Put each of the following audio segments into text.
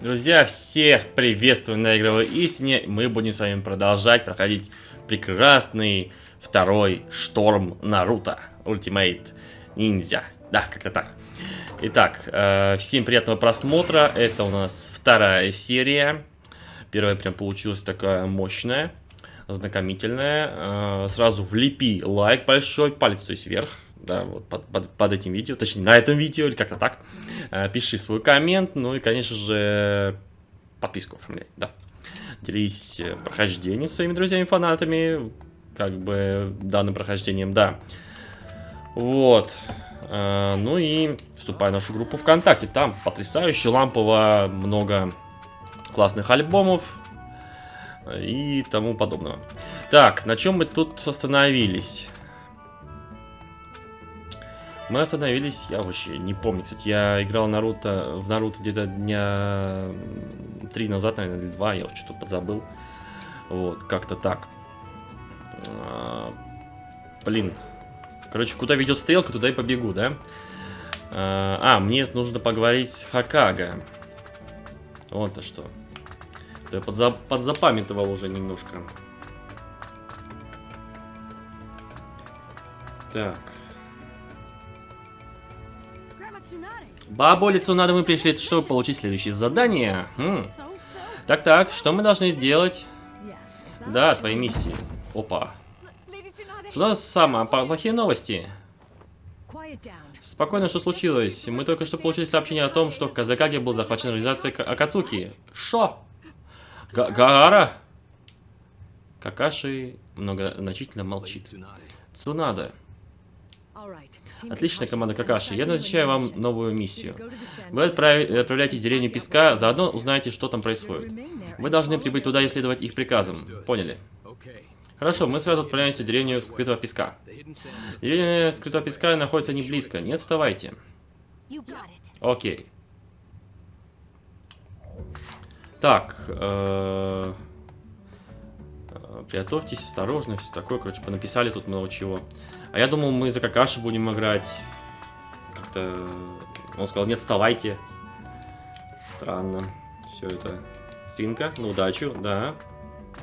Друзья, всех приветствую на игровой истине. Мы будем с вами продолжать проходить прекрасный второй шторм Наруто. Ultimate Ninja. Да, как-то так. Итак, э, всем приятного просмотра. Это у нас вторая серия. Первая прям получилась такая мощная, знакомительная. Э, сразу влепи лайк большой, палец то есть вверх да, вот под, под, под этим видео, точнее на этом видео или как-то так. Э, пиши свой коммент, ну и, конечно же, подписку оформляй, да. Делись э, прохождением своими друзьями-фанатами, как бы данным прохождением, да. Вот. Э, ну и вступай в нашу группу ВКонтакте. Там потрясающе лампово, много классных альбомов и тому подобного. Так, на чем мы тут остановились? Мы остановились, я вообще не помню. Кстати, я играл Наруто, в Наруто где-то дня три назад, наверное, или два, я что-то подзабыл. Вот, как-то так. А, блин. Короче, куда ведет стрелка, туда и побегу, да? А, а мне нужно поговорить с Хакага. Вот-то что. Я подзап подзапамятовал уже немножко. Так. Бабу лицу надо мы пришли, чтобы получить следующее задание. Так-так, что мы должны делать? Да, твои миссии. Опа. Сюда самое плохие новости. Спокойно, что случилось? Мы только что получили сообщение о том, что в Казакаге был захвачен организация Акацуки. Шо? Гагара? Какаши многозначительно молчит. Цунада. Отлично, команда Какаши. Я назначаю вам новую миссию. Вы отправляетесь в деревню Песка, заодно узнаете, что там происходит. Вы должны прибыть туда и следовать их приказам. Поняли? Хорошо, мы сразу отправляемся в деревню Скрытого Песка. Деревня Скрытого Песка находится не близко, не отставайте. Окей. Так, э -э приготовьтесь, осторожно, все такое, короче, понаписали тут много чего. А я думал, мы за Какаши будем играть. Как-то... Он сказал, нет, вставайте. Странно. Все это. Свинка, на удачу, да.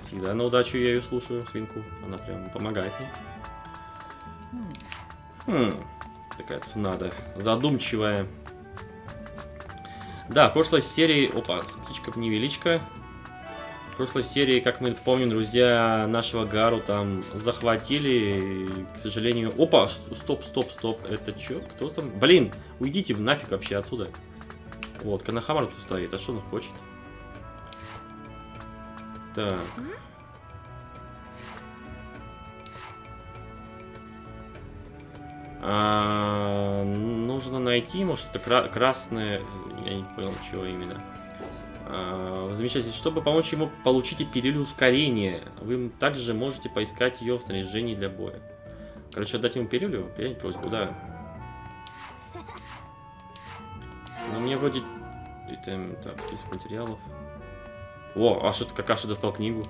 Всегда на удачу я ее слушаю, свинку. Она прям помогает мне. Хм. Такая цунада. Задумчивая. Да, прошлой серии... Опа, птичка-невеличка прошлой серии, как мы помним, друзья, нашего Гару там захватили. К сожалению... Опа! Стоп, стоп, стоп. Это что? Кто там? Блин! Уйдите нафиг вообще отсюда. Вот, Канахамар тут стоит. А что он хочет? Так. А, нужно найти, может, это кра красное... Я не понял, чего именно. А, замечательно. Чтобы помочь ему получить пилюлю ускорения, вы также можете поискать ее в снаряжении для боя. Короче, отдать ему пилюлю? Принять просьбу, да. Но мне вроде... Это, так, список материалов. О, а что Какаша достал книгу?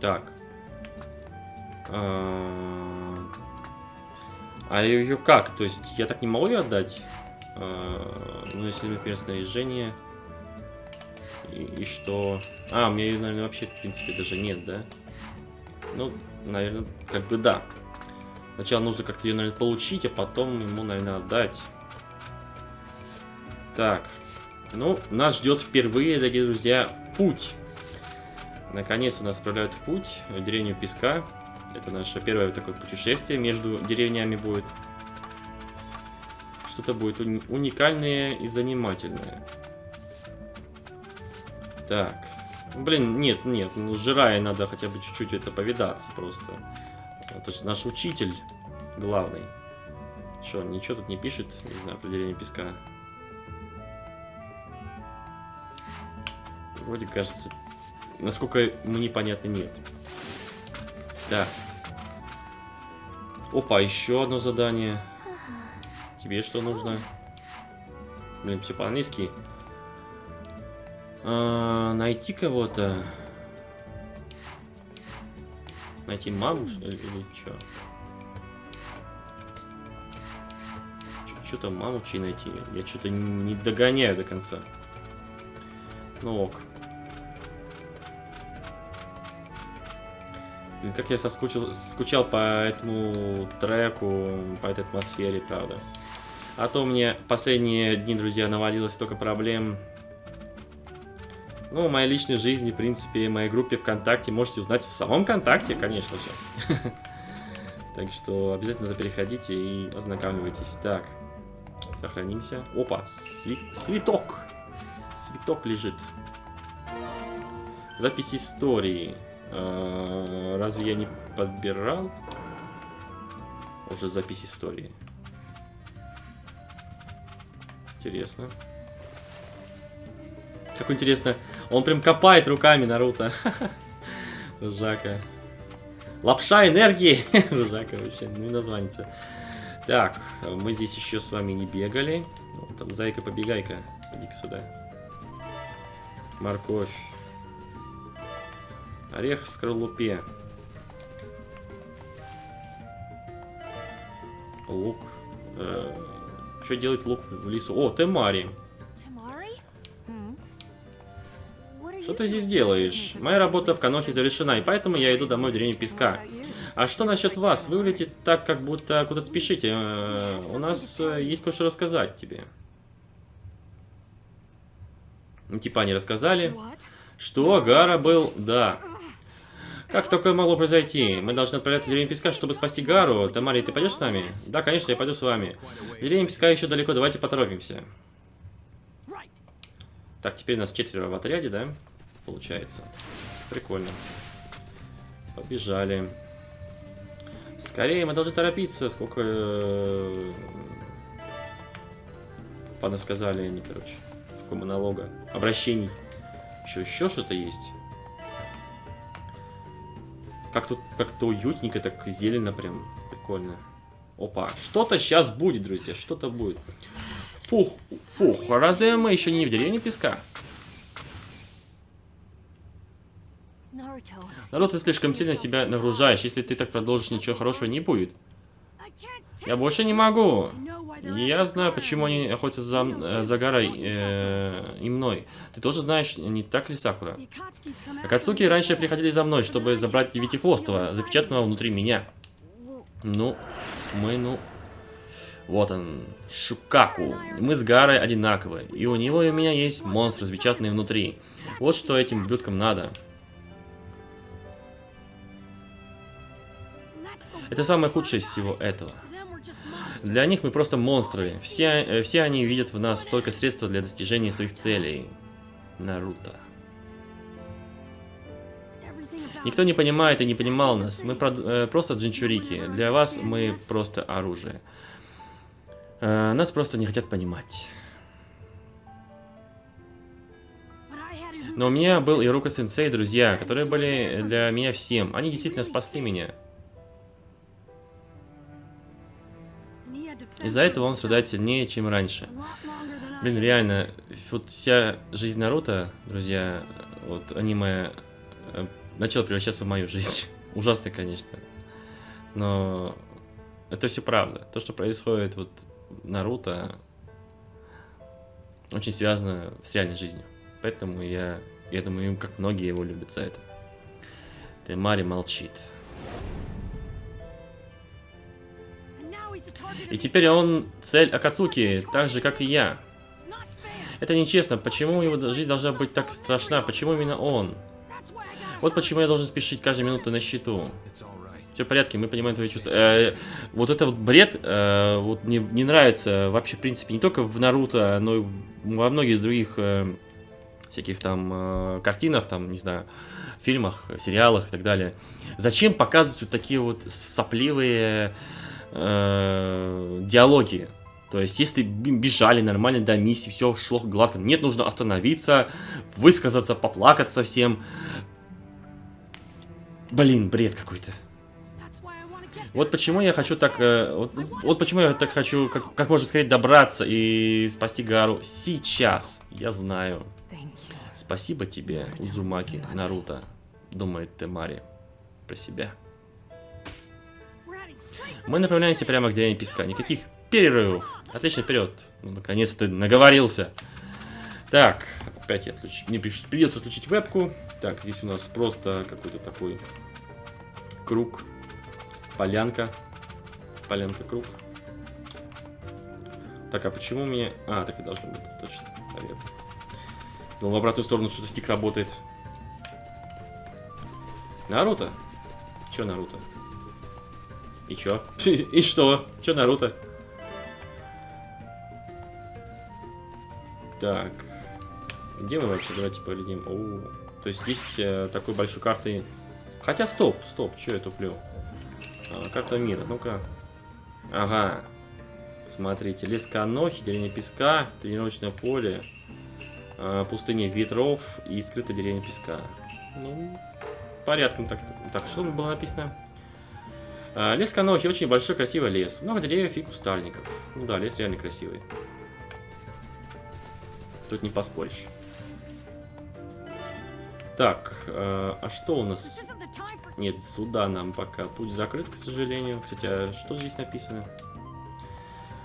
Так. А а ее как? То есть я так не могу ее отдать? А, ну, если, например, снаряжение. И, и что? А, у меня ее, наверное, вообще, в принципе, даже нет, да? Ну, наверное, как бы да. Сначала нужно как-то ее, наверное, получить, а потом ему, наверное, отдать. Так. Ну, нас ждет впервые, дорогие друзья, путь. Наконец-то нас отправляют в путь в деревню Песка. Это наше первое такое путешествие между деревнями будет. Что-то будет уни уникальное и занимательное. Так. Блин, нет, нет, ну жирая надо хотя бы чуть-чуть это повидаться просто. Это же наш учитель главный. Что, ничего тут не пишет, не знаю, определение песка. Вроде кажется, насколько мне понятно, нет. Так. Опа, еще одно задание. Тебе что нужно? Блин, все по-английски. А, найти кого-то. Найти маму или, или что? Что-то маму чей найти. Я что-то не догоняю до конца. Ну ок. Как я соскучил, скучал по этому треку, по этой атмосфере, правда. А то мне последние дни, друзья, навалилось столько проблем. Ну, моей личной жизни, в принципе, моей группе ВКонтакте можете узнать в самом ВКонтакте, конечно же. Так что обязательно переходите и ознакомивайтесь. Так, сохранимся. Опа, цветок. Цветок лежит. Запись истории. А, разве я не подбирал? Уже запись истории. Интересно. Как интересно. Он прям копает руками Наруто. Жака. Лапша энергии. Жака вообще, ну и названится. Так, мы здесь еще с вами не бегали. Ну, там зайка-побегайка. Иди-ка сюда. Морковь. Орех в скорлупе. Лук. Э, что делать лук в лесу? О, Темари. Что ты здесь делаешь? Моя работа в Канохе завершена, и поэтому я иду домой в деревню Песка. А что насчет вас? Вы улетите так, как будто куда-то спешите. Э, у нас э, есть кое-что рассказать тебе. Ну, типа они рассказали. Что, Гара был... Да. Как такое могло произойти? Мы должны отправляться в деревню Песка, чтобы спасти Гару. Тамари, ты пойдешь с нами? Да, конечно, я пойду с вами. Деревня Песка еще далеко, давайте поторопимся. Так, теперь нас четверо в отряде, да? Получается. Прикольно. Побежали. Скорее, мы должны торопиться. Сколько... Э, Пана сказали они, короче. Сколько монолога. Обращений. Еще, еще что-то есть. Как тут как-то уютненько, так зелено прям. Прикольно. Опа. Что-то сейчас будет, друзья. Что-то будет. Фух, фух. Разве мы еще не в деревне песка? Народ, ты слишком сильно себя нагружаешь. Если ты так продолжишь, ничего хорошего не будет. Я больше не могу. Я знаю, почему они охотятся за, э, за горой э, и мной. Ты тоже знаешь, не так ли, Сакура? Акацуки раньше приходили за мной, чтобы забрать Девятихвостого, запечатанного внутри меня. Ну, мы, ну... Вот он, Шукаку. Мы с Гарой одинаковые, и у него и у меня есть монстры, запечатанные внутри. Вот что этим блюдкам надо. Это самое худшее из всего этого. Для них мы просто монстры. Все, э, все они видят в нас только средства для достижения своих целей. Наруто. Никто не понимает и не понимал нас. Мы про, э, просто джинчурики. Для вас мы просто оружие. Э, нас просто не хотят понимать. Но у меня был Ирука Сенсей, друзья, которые были для меня всем. Они действительно спасли меня. Из-за этого он страдает сильнее, чем раньше. Блин, реально, вот вся жизнь Наруто, друзья, вот аниме э, начало превращаться в мою жизнь. Ужасно, конечно. Но это все правда. То, что происходит вот Наруто, очень связано с реальной жизнью. Поэтому я, я думаю, как многие его любят за это. Темари молчит. И теперь он цель Акацуки, так же, как и я. Это нечестно. Почему его жизнь должна быть так страшна? Почему именно он? Вот почему я должен спешить каждую минуту на счету. Все в порядке, мы понимаем твои чувства. Э, вот это вот бред, э, вот мне не нравится вообще, в принципе, не только в Наруто, но и во многих других э, всяких там э, картинах, там, не знаю, фильмах, сериалах и так далее. Зачем показывать вот такие вот сопливые диалоги. То есть, если бежали нормально до миссии, все шло гладко, нет, нужно остановиться, высказаться, поплакать совсем. Блин, бред какой-то. Вот почему я хочу так... Э, вот, вот почему я так хочу как, как можно скорее добраться и спасти Гару сейчас. Я знаю. Спасибо тебе, Узумаки, Наруто, думает Темари про себя. Мы направляемся прямо к деревне песка. Никаких перерывов. Отлично, вперед. Ну, наконец-то наговорился. Так, опять я отключу. Мне придется отключить вебку. Так, здесь у нас просто какой-то такой круг. Полянка. Полянка, круг. Так, а почему мне... А, так и должно быть, точно. Наверное. Ну, в обратную сторону что-то стик работает. Наруто? Чё Наруто? И чё? И что? Чё Наруто? Так. Где мы вообще? Давайте поглядим. О, то есть здесь э, такой большой карты... Хотя, стоп, стоп, что я туплю? А, карта мира, ну-ка. Ага. Смотрите, лес Канохи, деревня Песка, тренировочное поле, э, пустыня ветров и скрытая деревня Песка. Ну, порядком так. Так, что было написано? А, лес Канохи очень большой, красивый лес. Много деревьев и кустарников. Ну да, лес реально красивый. Тут не поспоришь. Так, э, а что у нас? Нет, сюда нам пока путь закрыт, к сожалению. Кстати, а что здесь написано?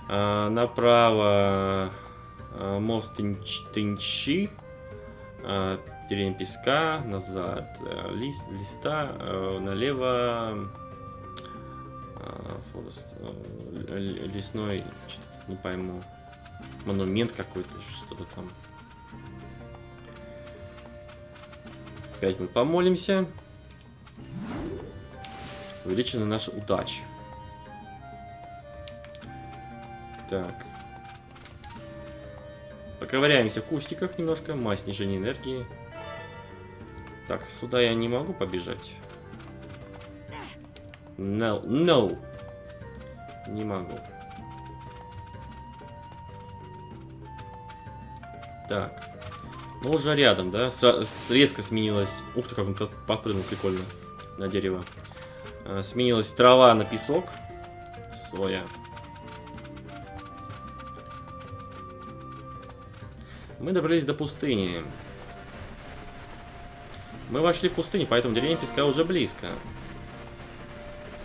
Э, направо э, мост Тынч, Тынчи, деревня песка, назад лист, листа, э, налево форест, э, лесной, что-то не пойму монумент какой-то, что-то там. Опять мы помолимся. Увеличена наша удача. Так. Поковыряемся в кустиках немножко. Мазь снижения энергии. Так, сюда я не могу побежать. No, no. Не могу. Так. Ну, уже рядом, да? С резко сменилась... Ух ты, как он подпрыгнул, прикольно. На дерево. А, сменилась трава на песок. Соя. Мы добрались до пустыни. Мы вошли в пустыню, поэтому деревня песка уже близко.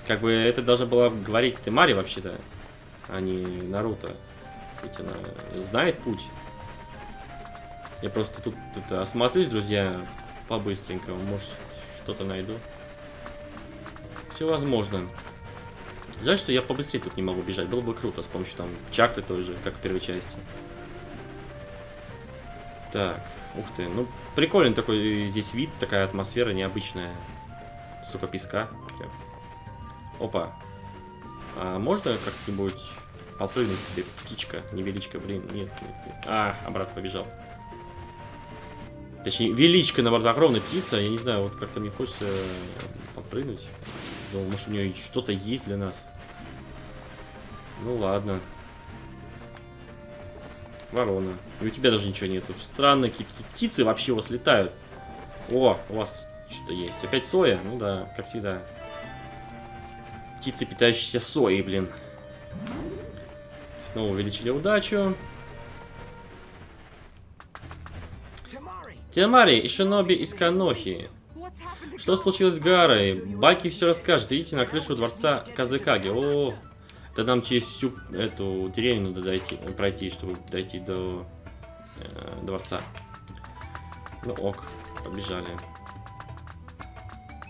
Как бы это должна была говорить ты Мари вообще-то, а не Наруто. Ведь она знает путь. Я просто тут это, осмотрюсь, друзья, по-быстренькому. Может, что-то найду. Все возможно. Жаль, что я побыстрее тут не могу бежать. Было бы круто с помощью там чакты той же, как в первой части. Так, ух ты. Ну, прикольный такой здесь вид, такая атмосфера необычная. Сука, песка. Опа. А можно как-нибудь подпрыгнуть себе птичка, невеличка, блин, нет, нет, нет. А, обратно побежал. Точнее, величка, наоборот, огромная птица. Я не знаю, вот как-то мне хочется подпрыгнуть. Думал, может, у нее что-то есть для нас. Ну ладно. Ворона. И у тебя даже ничего нету. Странно, какие-то птицы вообще у вас летают. О, у вас что-то есть. Опять соя? Ну да, как всегда. Птицы, питающиеся соей, блин. Снова увеличили удачу. Тиамари и Шиноби из Канохи. Что случилось с Гарой? Баки все расскажет. Идите на крышу дворца Казыкаги. О, это нам через всю эту деревню надо дойти, пройти, чтобы дойти до э, дворца. Ну ок, побежали.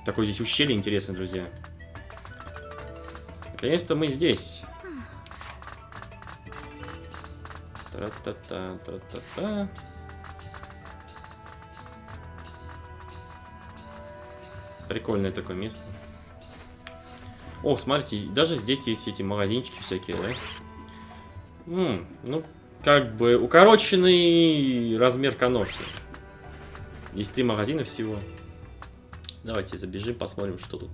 Такое здесь ущелье интересное, друзья. Наконец-то мы здесь. Тра-та-та, тра-та-та. Прикольное такое место. О, смотрите, даже здесь есть эти магазинчики всякие, да? М ну, как бы укороченный размер канохи. Есть три магазина всего. Давайте забежим, посмотрим, что тут.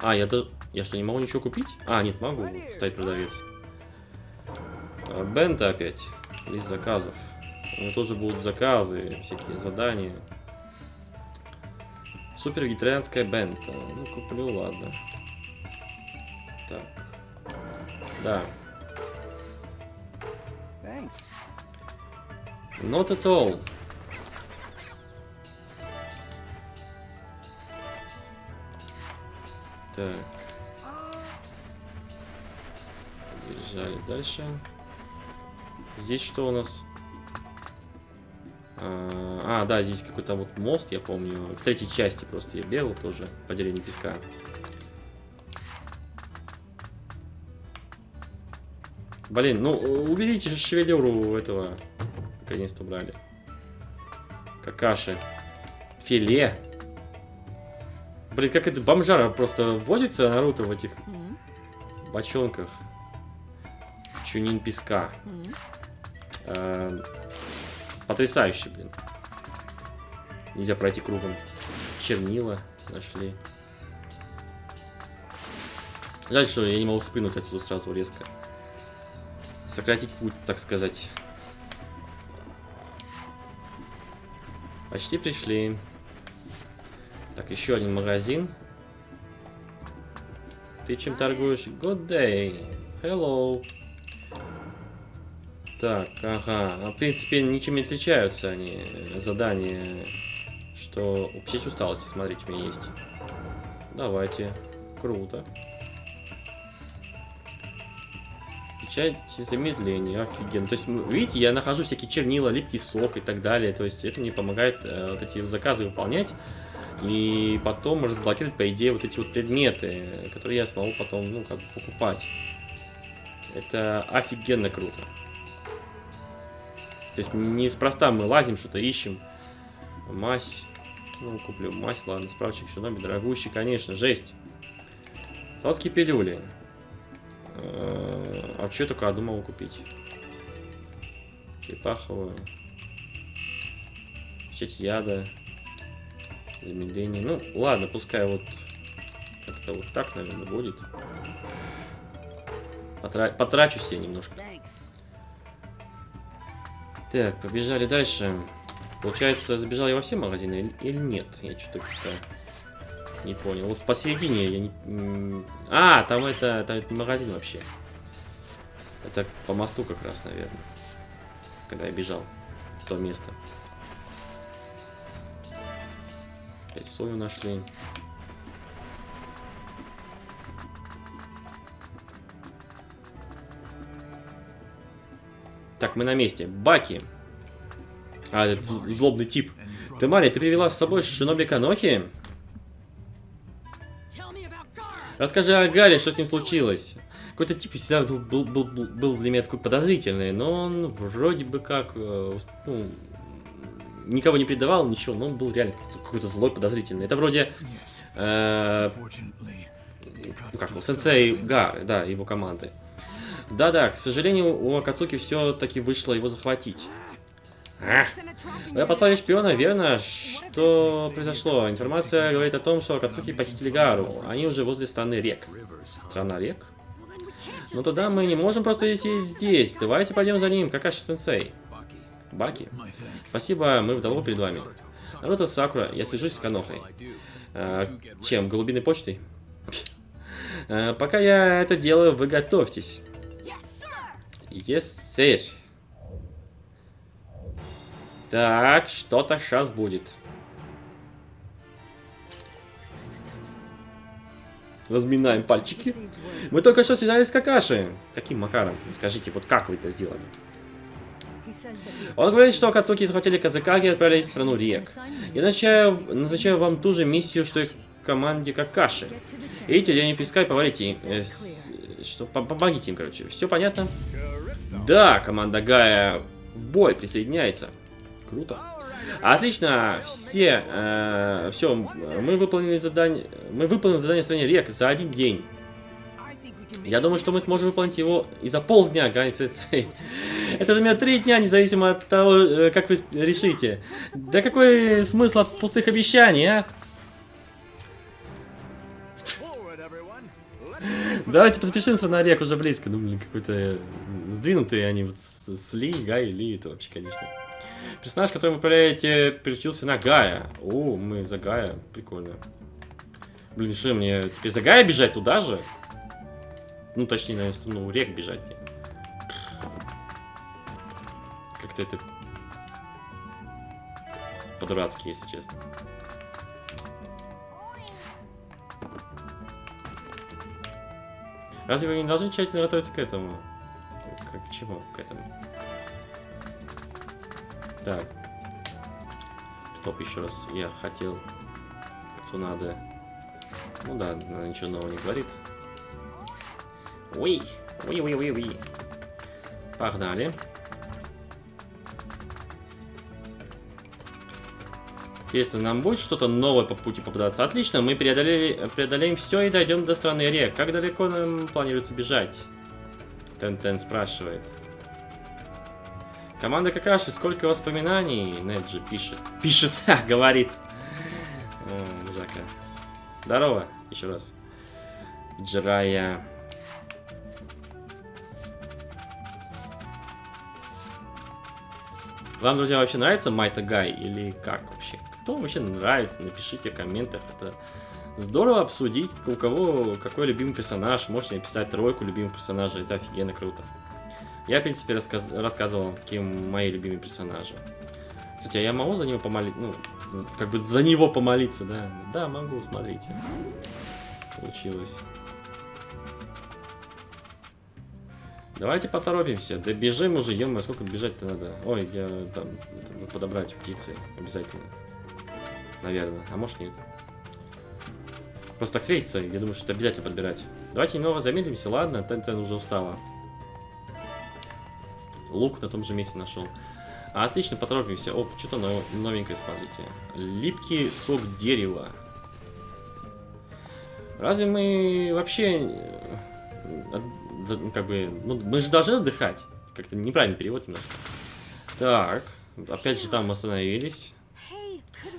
А, я, то... я что, не могу ничего купить? А, нет, могу. Стоит продавец. А, Бента опять. Из заказов. У меня тоже будут заказы, всякие задания. Супер вегетарианская бента. Ну, куплю, ладно. Так. Да. Thanks. Not at all. Так. Побежали дальше. Здесь что у нас? А, а, да, здесь какой-то вот мост, я помню. В третьей части просто я бегал тоже по деревне песка. Блин, ну уберите шевелюру этого. Наконец-то убрали. Какаши. Филе. Блин, как это бомжара просто возится Наруто в этих бочонках. Чунин песка. Э, потрясающе, блин. Нельзя пройти кругом. Чернила нашли. Жаль, что я не могу спрыгнуть отсюда сразу резко. Сократить путь, так сказать. Почти пришли. Так, еще один магазин. Ты чем торгуешь? Good day. Hello. Так, ага. А, в принципе, ничем не отличаются они, э, задания. Что... Печать усталости, смотрите, у меня есть. Давайте. Круто. Печать замедления, офигенно. То есть, видите, я нахожу всякие чернила, липкий сок и так далее. То есть, это мне помогает э, вот эти заказы выполнять. И потом разблокировать, по идее, вот эти вот предметы, которые я смогу потом, ну, как бы покупать. Это офигенно круто. То есть неспроста мы лазим, что-то ищем. Мазь. Ну, куплю мазь, ладно, справочник номер дорогущий, конечно, жесть. Сладкие пилюли. Э, а что только могу купить? Черепаховую. Печать яда. Замедление. Ну, ладно, пускай вот как-то вот так, наверное, будет. Потра потрачу себе немножко. Так, побежали дальше. Получается, забежал я во все магазины или нет? Я что-то как-то не понял. Вот посередине я не... А, там это, там это магазин вообще. Это по мосту как раз, наверное. Когда я бежал в то место. Опять сою нашли. Так, мы на месте. Баки. А, это злобный тип. Ты, Мария, ты привела с собой Шиноби Канохи? Расскажи о Гаре, что с ним случилось. Какой-то тип всегда был, был, был, был для меня такой подозрительный, но он вроде бы как э, ну, никого не предавал, ничего, но он был реально какой-то злой, подозрительный. Это вроде... Э, ну, как, сенсей Гары, да, его команды. Да-да, к сожалению, у Акацуки все-таки вышло его захватить. А, вы послали шпиона, верно? Что произошло? Информация говорит о том, что Акацуки похитили Гару. Они уже возле страны рек. Страна рек? Ну тогда мы не можем просто сидеть здесь. Давайте пойдем за ним, Какаши-сенсей. Баки. Спасибо, мы вдало перед вами. Наруто Сакура, я свяжусь с Канохой. А, чем? Голубиной почтой? А, пока я это делаю, вы готовьтесь. Sir. Так, что-то сейчас будет. Разминаем пальчики. Мы только что связались с Какаши. Каким макаром? Скажите, вот как вы это сделали? Он говорит, что Акацуки захватили Казакаги и отправились в страну рек. Я назначаю, назначаю вам ту же миссию, что и команде Какаши. Идите, я не пескай, поварите. Э, что, помогите им, короче. Все понятно? Да, команда Гая в бой присоединяется. Круто. Отлично, все, э, все, мы выполнили задание, мы выполнили задание стране рек за один день. Я думаю, что мы сможем выполнить его и за полдня, Гай Сенсей. Это займет три дня, независимо от того, э, как вы решите. Да какой смысл от пустых обещаний, а? Давайте поспешим, страна рек уже близко. Ну, блин, какой-то сдвинутые они вот с, Ли, Гай, Ли, это вообще, конечно. Персонаж, который вы управляете, переключился на Гая. О, мы за Гая, прикольно. Блин, что мне теперь за Гая бежать туда же? Ну, точнее, наверное, страну рек бежать мне. Как-то это по-дурацки, если честно. Разве вы не должны тщательно готовиться к этому? Как к чему? К этому. Так. Стоп, еще раз. Я хотел... Цунада. Ну да, она ничего нового не говорит. Ой! Ой-ой-ой-ой! Погнали. Если нам будет что-то новое по пути попадаться, отлично, мы преодолели, преодолеем все и дойдем до страны рек. Как далеко нам планируется бежать? Тен-Тен спрашивает. Команда Какаши, сколько воспоминаний? Неджи пишет. Пишет, говорит. О, Жака. Здорово, еще раз. Джирая. Вам, друзья, вообще нравится Майта Гай или как вообще? Кто вообще нравится? Напишите в комментах. Это здорово обсудить, у кого какой любимый персонаж. Можете написать тройку любимых персонажей. Это офигенно круто. Я, в принципе, рассказ рассказывал вам, какие мои любимые персонажи. Кстати, а я могу за него помолиться? Ну, как бы за него помолиться, да? Да, могу, смотрите. Получилось. Давайте поторопимся. Да бежим уже, ё сколько бежать-то надо. Ой, я там это, подобрать птицы обязательно. Наверное. А может нет. Просто так светится, я думаю, что это обязательно подбирать. Давайте немного замедлимся, ладно, Тентен уже устала. Лук на том же месте нашел. Отлично, поторопимся. Оп, что-то новенькое, смотрите. Липкий сок дерева. Разве мы вообще э, как бы, ну, мы же должны отдыхать. Как-то неправильный перевод немножко. Так, опять же там остановились.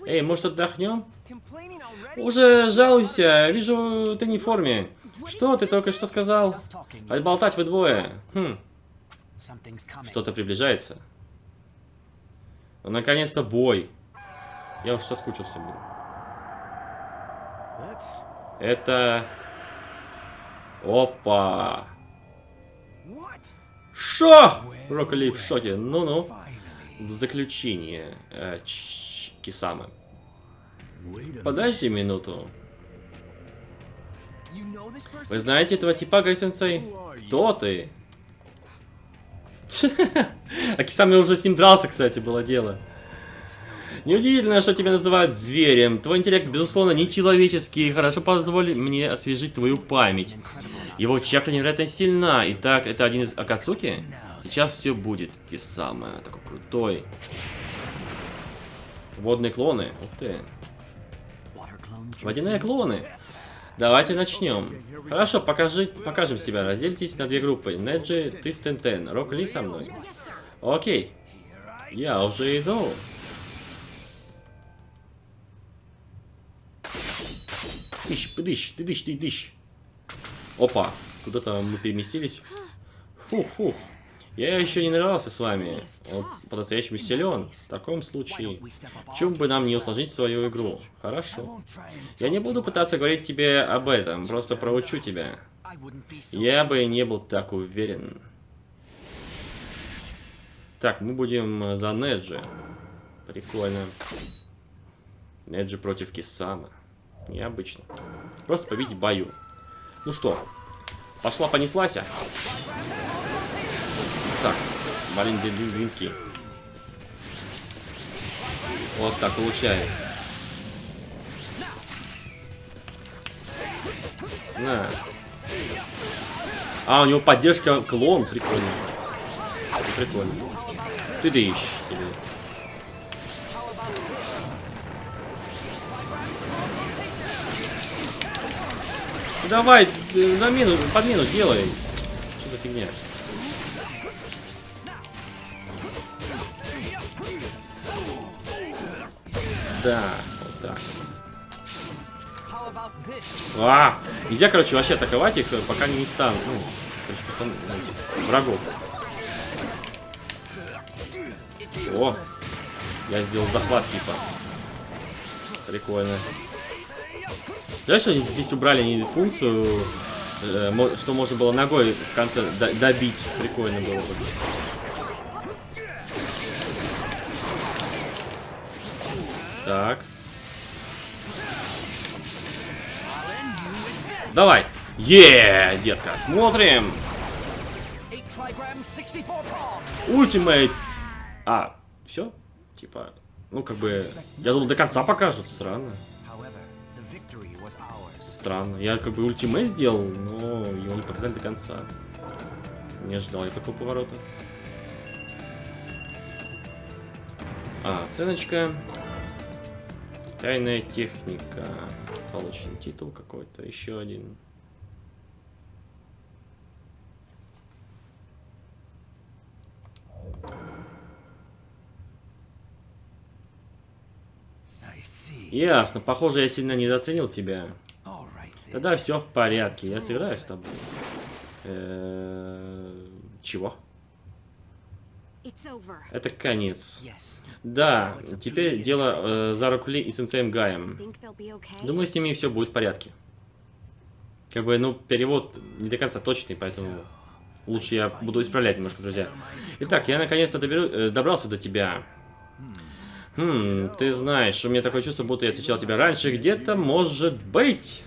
Эй, может отдохнем? Уже жалуйся, вижу, ты не в форме. Что ты только что сказал? Отболтать вы двое. Хм. Что-то приближается. Ну, наконец-то бой. Я уж соскучился, блин. Это... Опа! Шо? Брокколи в шоке. Ну-ну. В заключение. Кисама. Подожди минуту. Вы знаете этого типа, Гай-сенсей? Кто ты? А Кисами уже с ним дрался, кстати, было дело. Неудивительно, что тебя называют зверем. Твой интеллект, безусловно, нечеловеческий. Хорошо позволь мне освежить твою память. Его чакра невероятно сильна. Итак, это один из Акацуки? Сейчас все будет. Те самые. Такой крутой. Водные клоны. Ух ты. Водяные клоны. Давайте начнем. Хорошо, покажи, покажем себя. Разделитесь на две группы. Неджи, ты с Тентен. Рок Ли со мной. Окей. Я уже иду. Дыщ, дыщ, ты дыщ, ты дыщ. Опа, куда-то мы переместились. Фух, фух. Я еще не нравился с вами. Он по-настоящему силен. В таком случае, чем бы нам не усложнить свою игру? Хорошо. Я не буду пытаться говорить тебе об этом, просто проучу тебя. Я бы не был так уверен. Так, мы будем за Неджи. Прикольно. Неджи против Кисама. Необычно. Просто победить в бою. Ну что, пошла понеслась. А? Так, Малин Блинский. Вот так получает. На. А, у него поддержка клон, прикольно. Прикольно. Ты ищешь тебе. Давай, э, замену, подмену делай. Что за фигня? Да, вот так. А, нельзя, короче, вообще атаковать их, пока они не станут. Ну, короче, пацан, врагов. О, я сделал захват, типа. Прикольно. Знаешь, что они здесь убрали не функцию, э, что можно было ногой в конце добить. Прикольно было бы. Так. Давай. Yeah, детка, смотрим. Ultimate. А, все? Типа, ну, как бы, я думал, до конца покажут. Странно. Странно. Я как бы ультимейт сделал, но его не показали до конца. Не ожидал я такого поворота. А, оценочка. Тайная техника. Получен титул какой-то. Еще один. Ясно. Похоже, я сильно недооценил тебя. Тогда все в порядке. Я сыграю с тобой. Э, Чего? Это конец. Да, теперь дело э, за Рокли и сенсеем Гаем. Be okay? Думаю, с ними все будет в порядке. Как бы, ну, перевод не до конца точный, поэтому лучше я буду исправлять немножко, друзья. Итак, я наконец-то э, добрался до тебя. Хм, ты знаешь, у меня такое чувство, будто я встречал тебя раньше. Где-то, может быть.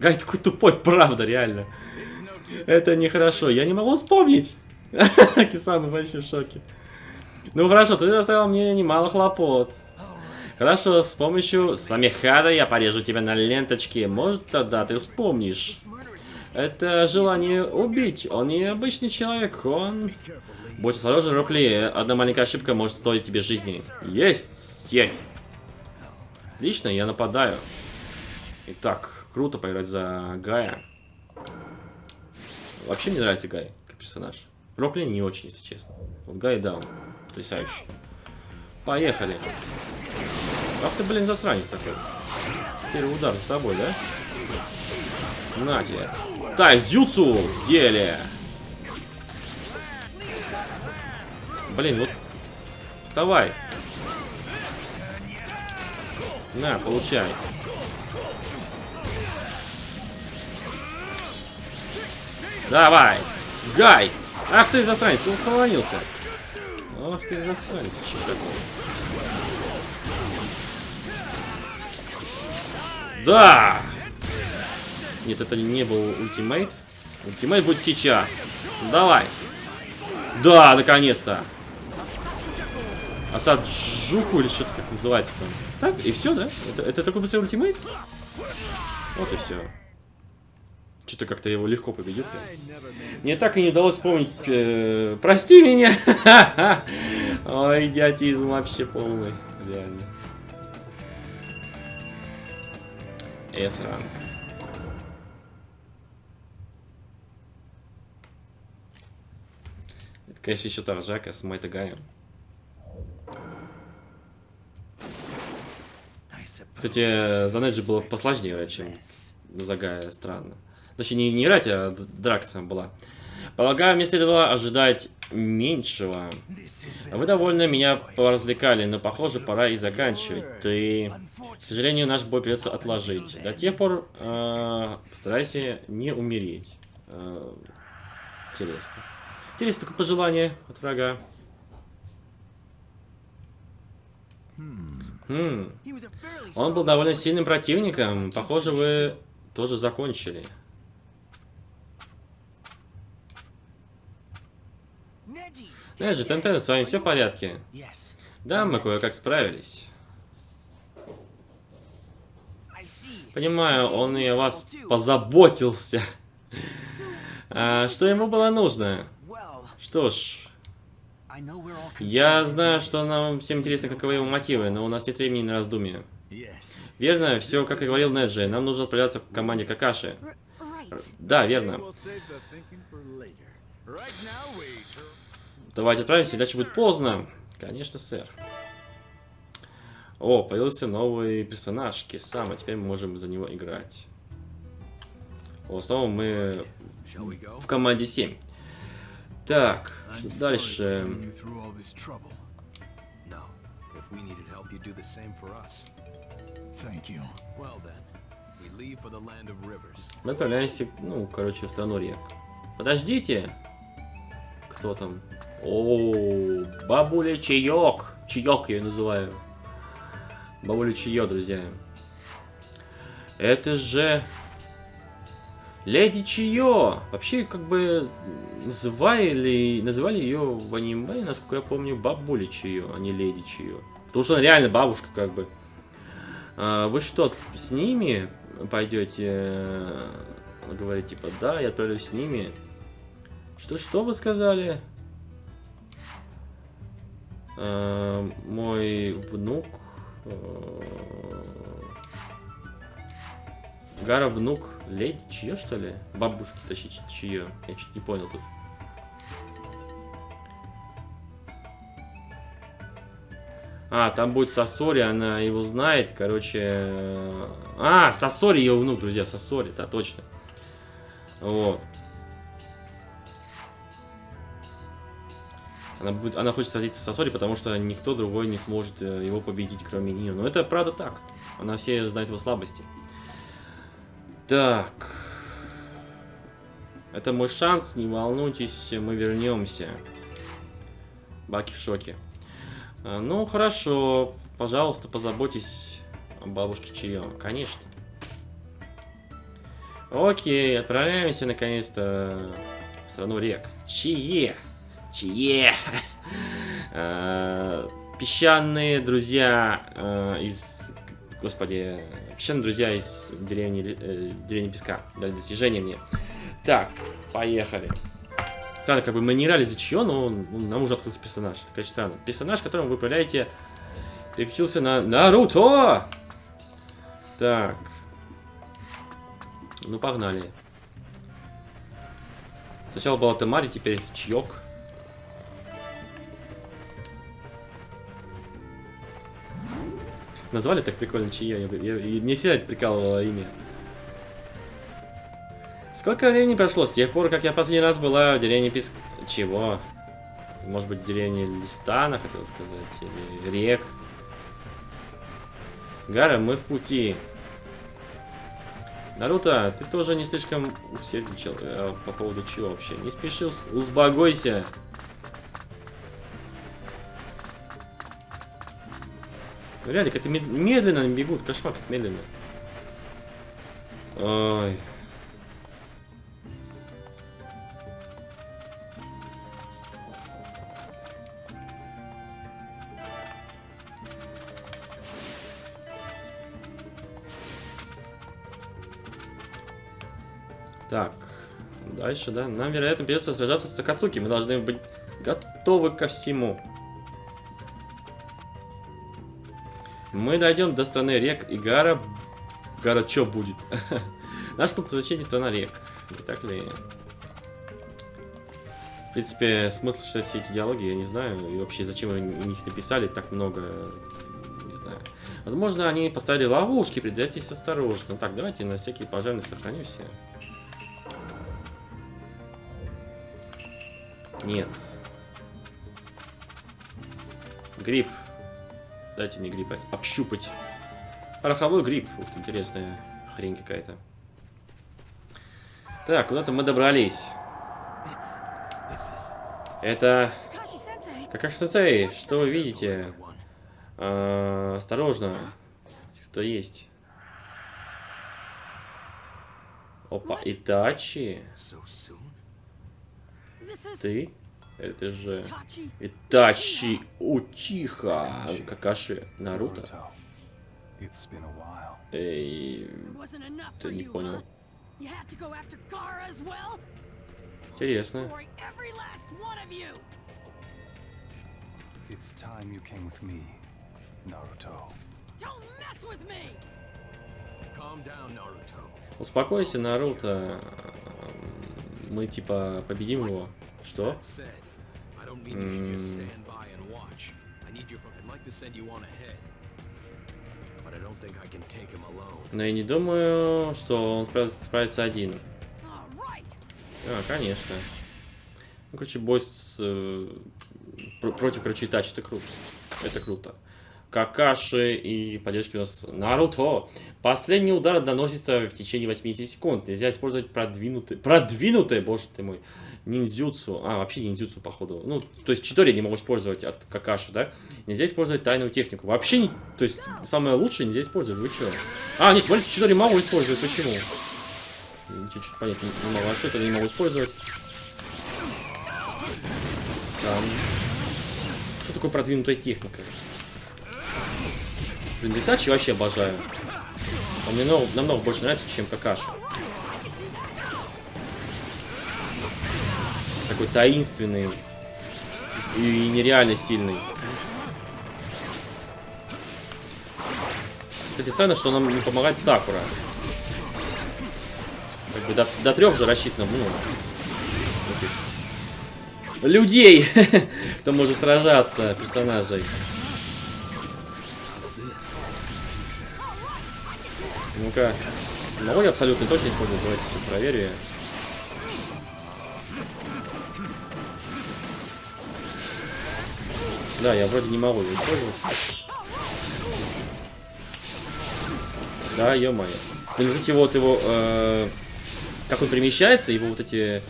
Гай такой тупой, правда, реально. Это нехорошо, я не могу вспомнить. Кисама вообще в шоке. Ну хорошо, ты доставил мне немало хлопот. Хорошо, с помощью Самихада я порежу тебя на ленточке. Может, тогда ты вспомнишь. Это желание убить. Он не обычный человек, он... Будь осторожен, Рокли. Одна маленькая ошибка может стоить тебе жизни. Есть, сеть. Отлично, я нападаю. Итак, круто поиграть за Гая. Вообще мне нравится Гай, как персонаж. Рокли не очень, если честно. Вот Гай, да, он потрясающий. Поехали. Ах ты, блин, засранец такой. Первый удар за тобой, да? На тебе. Тайдзюцу в деле. Блин, вот. Вставай. На, получай. Давай. Гай. Ах ты засранец, он уклонился. Ах ты засранец. Да! Нет, это не был ultimate. Ultimate будет сейчас. Давай. Да, наконец-то. Асад Жуку или что-то как называется там. Так, и все, да? Это, это такой быстрый ultimate? Вот и все. Что-то как-то его легко победил. Мне так и не удалось вспомнить. э, прости меня! Ой, идиотизм вообще полный. Реально. S-ранг. Это, конечно, еще Таржака с Майтагаем. Кстати, за Неджи было посложнее чем за Гая, странно. Точнее, не, не играть, а драка сама была. Полагаю, мне следовало ожидать меньшего. Вы довольно меня поразвлекали, но, похоже, пора и заканчивать. Ты... К сожалению, наш бой придется отложить. До тех пор э, постарайся не умереть. Э, интересно. Интересно такое пожелание от врага. Хм. Он был довольно сильным противником. Похоже, вы тоже закончили. Же, Тентен, с вами все в порядке? Да, мы кое-как справились. Понимаю, он и о вас позаботился. А, что ему было нужно? Что ж, я знаю, что нам всем интересно, каковы его мотивы, но у нас нет времени на раздумья. Верно, все как и говорил Неджи, нам нужно отправляться к команде Какаши. Да, верно. Давайте отправимся, иначе будет поздно. Конечно, сэр. О, появился новый персонаж, Кисама. Теперь мы можем за него играть. О, снова мы в команде 7. Так, дальше? Мы отправляемся, ну, короче, в страну рек. Подождите. Кто там? О, бабуля чаек. Чаек я ее называю. Бабуля чаек, друзья. Это же... Леди Чио. Вообще, как бы, называли, называли ее в аниме, насколько я помню, бабуля Чио, а не Леди Чио. Потому что она реально бабушка, как бы. А, вы что, с ними пойдете? Она говорит, типа, да, я отправлюсь с ними. Что, что вы сказали? А, мой внук... э, Гара внук леди, чье что ли? Бабушки, точнее, чье? Я чуть не понял тут. А, там будет Сосори, она его знает, короче... э, А, Сосори ее внук, друзья, Сосори, да, точно. Вот. Она, будет, она хочет сразиться с Сосори, потому что никто другой не сможет э, его победить, кроме нее. Но это правда так. Она все знает его слабости. Так. Это мой шанс, не волнуйтесь, мы вернемся. Баки в шоке. А, Ну, хорошо. Пожалуйста, позаботьтесь о бабушке Чио. Конечно. Окей, отправляемся наконец-то в страну рек. Чие. Чие. А, Песчаные друзья э, из... Господи. Песчаные друзья из деревни, э, деревни Песка. Дали достижение мне. Так, поехали. Странно, как бы мы не играли за чье, но нам уже открылся персонаж. Это, конечно, странно. Персонаж, которым вы управляете, переключился на Наруто! Так. Ну, погнали. Сначала была Тамари, теперь Чьок. Назвали так прикольно Чье. Я, я- и мне всегда это прикалывало имя. Сколько времени прошло с тех пор, как я последний раз была в деревне Писк... Чего? Может быть, в деревне Листана, хотел сказать, или Рек. Гара, мы в пути. Наруто, ты тоже не слишком усердничал э, по поводу чего вообще? Не спеши, ус- Ну, Реально, как-то мед- медленно бегут, кошмар, как медленно. Ой. Так, дальше, да. Нам, вероятно, придется сражаться с Сакацуки. Мы должны быть готовы ко всему. Мы дойдем до страны рек, и Гара... Гара чё будет? Наш пункт назначения страна рек. Не так ли? В принципе, смысл, что все эти диалоги, я не знаю. И вообще, зачем они них написали так много, не знаю. Возможно, они поставили ловушки, придержитесь осторожно. Так, давайте на всякий пожарный сохранюсь. Нет. Гриб. Дайте мне гриб общупать. Пороховой гриб. Ух ты, интересная хрень какая-то. Так, куда-то мы добрались. Это... Kakashi-sensei. Какаш сенсей, что вы видите? А, осторожно. Кто есть? Опа, Итачи. Ты? Это же... Итачи Учиха. Какаши Наруто. Эй, ты не понял. Интересно. It's time you came with me, Naruto. Don't mess with me. Calm down, Naruto. Успокойся, Наруто. Мы типа победим его. Что? That said, I don't mean you should just stand by and watch. I need you. I'd like to send you on ahead, but I don't think I can take him alone. Но я не думаю, что он справится, один. All right. А, конечно. Ну, короче, бой с... э, пр- против, короче, Итачи. Это круто. Это круто. Какаши и поддержки у нас Наруто. Последний удар наносится в течение 80 секунд. Нельзя использовать продвинутый... Продвинутый, боже ты мой. Ниндзюцу. А, вообще ниндзюцу, походу. Ну, то есть Читори не могу использовать от Какаши, да? Нельзя использовать тайную технику. Вообще, то есть, самое лучшее нельзя использовать. Вы что? А, нет, смотрите, Читори могу использовать. Почему? Чуть-чуть понятно не, могу. А что это не могу использовать? Странно. Что такое продвинутая техника? Блин, Итачи вообще обожаю. Он мне намного, намного больше нравится, чем Какаши. Такой таинственный и нереально сильный. Кстати, странно, что нам не помогает Сакура. Как бы до, до трех же рассчитано, ну, людей, кто может сражаться, персонажей. Ну-ка. Могу я абсолютно точно использовать? Давайте сейчас проверю я. Да, я вроде не могу его использовать. Да, ё-моё. Блин, вот вот его... э, как он перемещается, его вот эти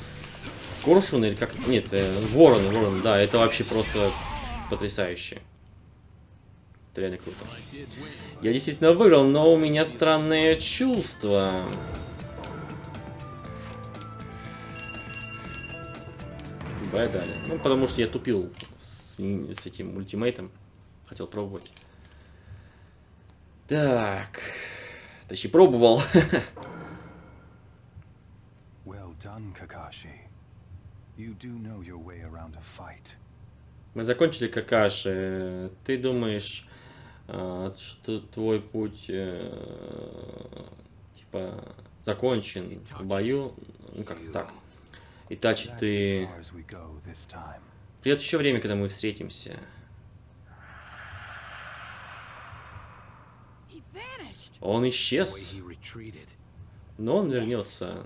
коршуны, или как... Нет, э, вороны, вороны, да, это вообще просто потрясающе. Это реально круто. Я действительно выиграл, но у меня странное чувство. Бай далее. Ну, потому что я тупил с, этим ультимейтом. Хотел пробовать. Так. Точнее, пробовал. Well done, Kakashi. You do know your way around a fight. Мы закончили какаши. Ты думаешь, а, что твой путь э, типа закончен в бою? Ну как так? Итачи, ты... Придет еще время, когда мы встретимся. Он исчез, но он вернется.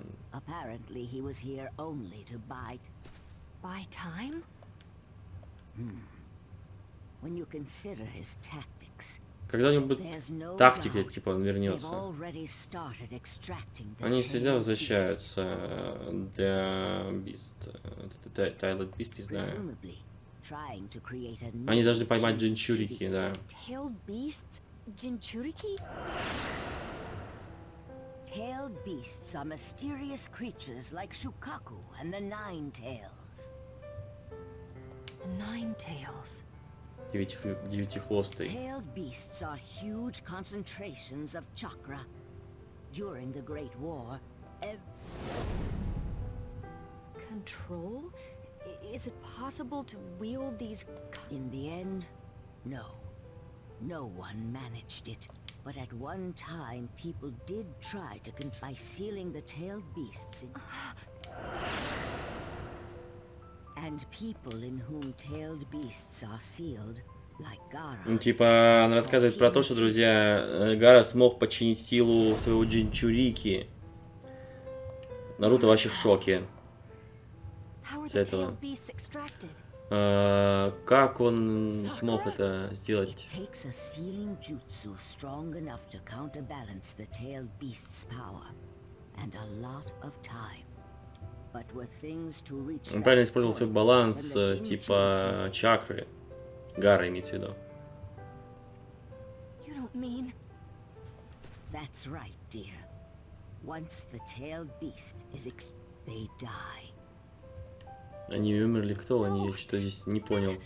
When you consider his tactics, Когда-нибудь тактика, типа, он вернется. Они всегда возвращаются э, для Бист. Тайлет Бист, не знаю. Они должны поймать. Джинчурики, да. Tailed beasts? Jinchuriki? Tailed beasts are mysterious creatures like Shukaku and the Nine Tails. Nine tails. Девяти, девятихвостый. Tailed beasts are huge concentrations of chakra. During the Great War, ev- Control? I- Is it possible to wield these co- in the end, no. No one managed it. But at one time, people did try to control by sealing the tailed beasts in. Типа, она рассказывает про то, что, друзья, э, Гара смог подчинить силу своего Джинчурики. Наруто вообще в шоке. С этого. А, как он смог это сделать? and a lot of time. Он правильно использовал свой баланс, э, типа, чакры. Гара имеется в виду. That's right, dear. Once the tailed beast is ex- they die. Они умерли, кто они? Я что здесь не понял.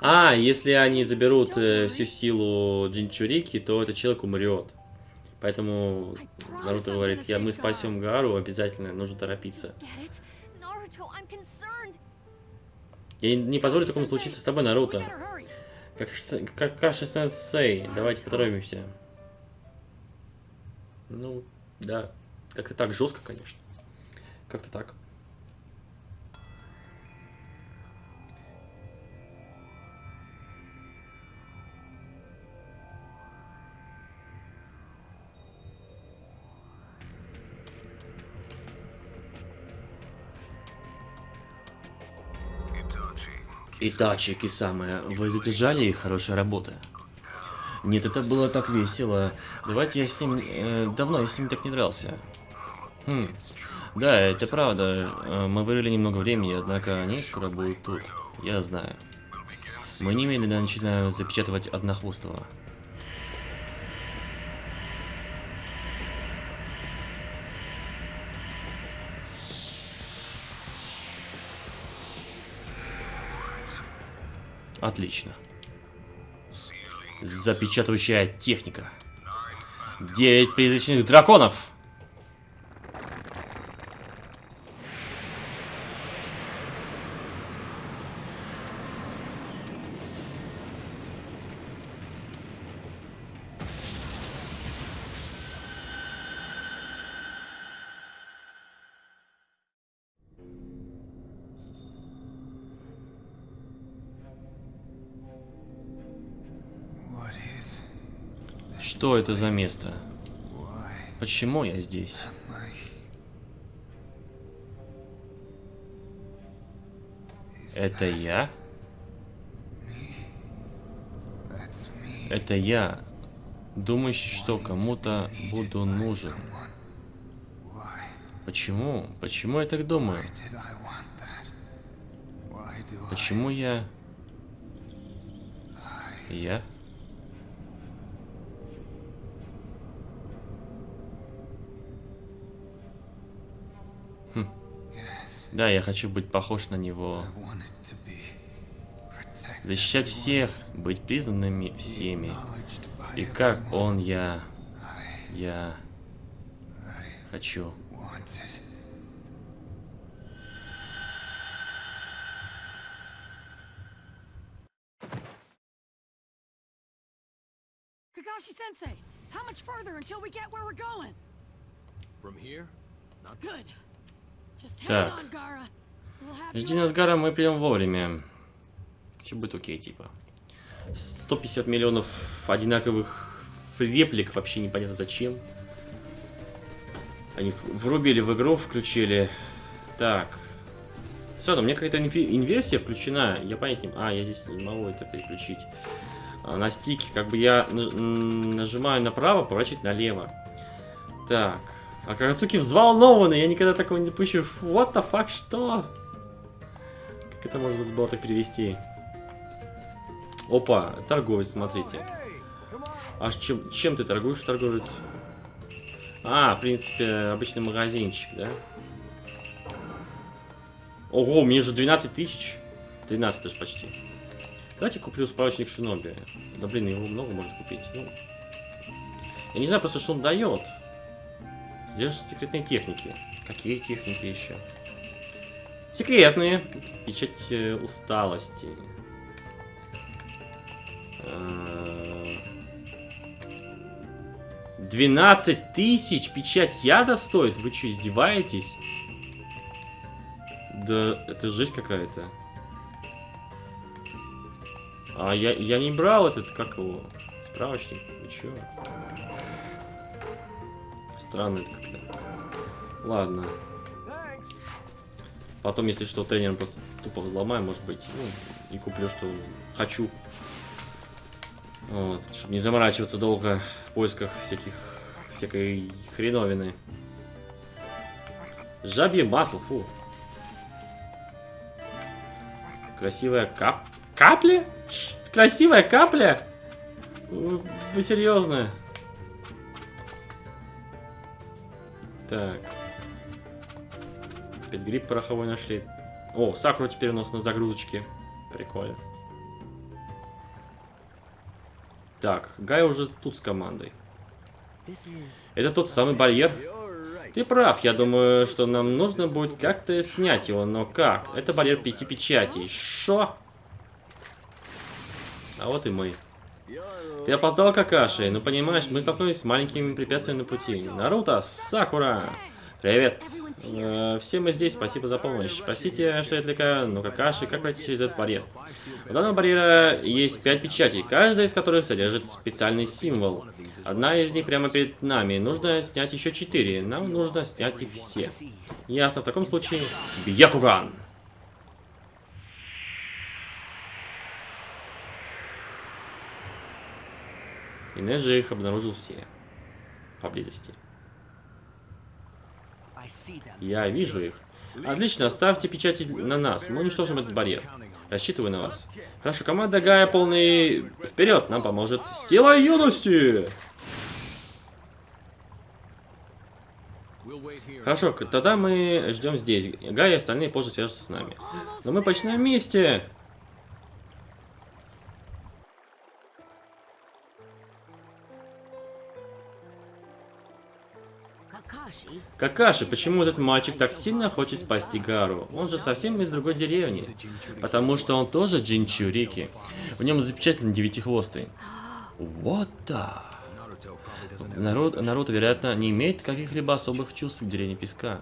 А, если они заберут э, всю силу Джинчурики, то этот человек умрет. Поэтому Наруто говорит, я, мы спасем Гару, обязательно, нужно торопиться. Я не- позволю такому случиться с тобой, Наруто. Как, как Каши сенсей, давайте поторопимся. Ну, да. Как-то так жестко, конечно. Как-то так. Итачи, Кисама, вы задержали их? Хорошая работа. Нет, это было так весело. Давайте я с ним... э, давно я с ним так не дрался. Хм. Да, это правда. Э, Мы вырыли немного времени, однако они скоро будут тут. Я знаю. Мы немедленно начинаем запечатывать однохвостого. Отлично. Запечатывающая техника. Девять призрачных драконов. Что это за место? Почему я здесь? Это я? Это я, думающий, что кому-то буду нужен. Почему? Почему я так думаю? Почему я... Я? Да, я хочу быть похож на него. Защищать всех, быть признанными всеми. И как он я... Я... Хочу. wanted Kakashi Sensei, how much further until we get where we're going? From here? Not Good. Так. Жди нас, Гара, мы придем вовремя. Все будет окей, типа. 150 миллионов одинаковых реплик, вообще непонятно зачем. Они врубили в игру, включили. Так. Все равно, мне какая-то инверсия включена. Я понять. А, я здесь не могу это переключить. А, на стике, как бы я нажимаю направо, поворачивать налево. Так. А Карацуки взволнованный, я никогда такого не допущу. What the fuck, что? Как это можно было так перевести? Опа, торговец, смотрите. А чем, чем ты торгуешь, торговец? А, в принципе, обычный магазинчик, да? Ого, мне же 12 тысяч. 13 даже почти. Давайте куплю справочник Шиноби. Да блин, его много можно купить. Ну, я не знаю просто, что он дает. Где же секретные техники? Какие техники еще? Секретные. Печать э, усталости. Э, 12 тысяч печать яда стоит? Вы что, издеваетесь? Да, это жесть какая-то. А я, я не брал этот, как его, справочник. Вы чё? Странно как-то. Ладно. Потом, если что, тренером просто тупо взломаю, может быть. Ну, и куплю, что хочу. Вот, чтобы не заморачиваться долго в поисках всяких всякой хреновины. Жабье масло, фу. Красивая кап... Капля? Красивая капля? Вы, вы серьезно? Так. Опять гриб пороховой нашли. О, Сакура теперь у нас на загрузочке. Прикольно. Так, Гай уже тут с командой. Это тот самый барьер? Ты прав, я думаю, что нам нужно будет как-то снять его, но как? Это барьер пяти печатей. Шо? А вот и мы. Ты опоздал, Какаши. Ну, понимаешь, мы столкнулись с маленькими препятствиями на пути. Наруто, Сакура! Привет. Э, все мы здесь, спасибо за помощь. Простите, что я отвлекаю, но Какаши, как пройти через этот барьер? У данного барьера есть пять печатей, каждая из которых содержит специальный символ. Одна из них прямо перед нами. Нужно снять еще четыре. Нам нужно снять их все. Ясно, в таком случае... Бьякуган! И Неджи их обнаружил все. Поблизости. Я вижу их. Отлично, ставьте печати на нас. Мы уничтожим этот барьер. Рассчитываю на вас. Хорошо, команда Гая полный... Вперед, нам поможет сила юности! Хорошо, тогда мы ждем здесь. Гай и остальные позже свяжутся с нами. Но мы почти на месте. Какаши, почему этот мальчик так сильно хочет спасти Гару? Он же совсем из другой деревни. Потому что он тоже Джинчурики. В нем запечатлен девятихвостый. Вот да. Народ, народ, вероятно, не имеет каких-либо особых чувств к деревне песка.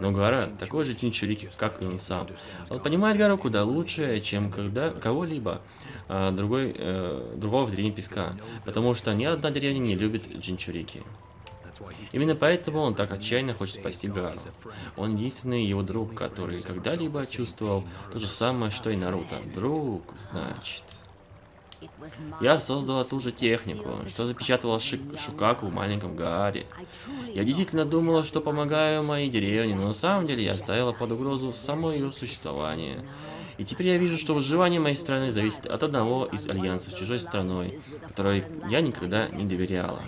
Но Гара такой же Чинчурики, как и он сам. Он понимает Гару куда лучше, чем когда кого-либо а, другой, э, другого в деревне песка. Потому что ни одна деревня не любит Джинчурики. Именно поэтому он так отчаянно хочет спасти Гару. Он единственный его друг, который когда-либо чувствовал то же самое, что и Наруто. Друг, значит. Я создала ту же технику, что запечатывала Шик- Шукаку в маленьком Гааре. Я действительно думала, что помогаю моей деревне, но на самом деле я ставила под угрозу само ее существование. И теперь я вижу, что выживание моей страны зависит от одного из альянсов чужой страной, которой я никогда не доверяла.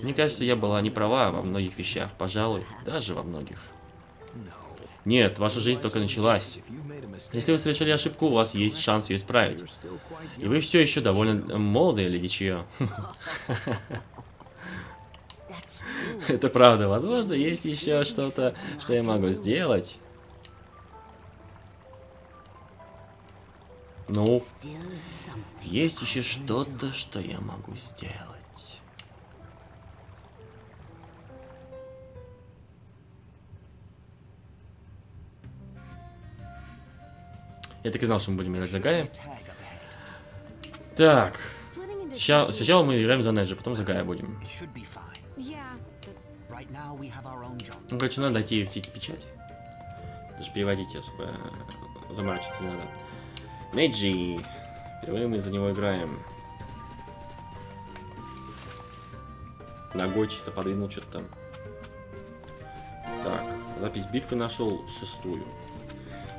Мне кажется, я была не права во многих вещах, пожалуй, даже во многих. Нет, ваша жизнь только началась. Если вы совершили ошибку, у вас есть шанс ее исправить. И вы все еще довольно молодые, леди Чио. Это правда. Возможно, есть еще что-то, что я могу сделать. Ну, есть еще что-то, что я могу сделать. Я так и знал, что мы будем играть за Гая. Так, two сначала мы играем за Неджи, потом за Гая будем. Ну, короче, надо найти все эти печати. Даже переводить особо заморачиваться не надо. Неджи. Впервые мы за него играем. Ногой чисто подвинул что-то там. Так, запись битвы нашел шестую.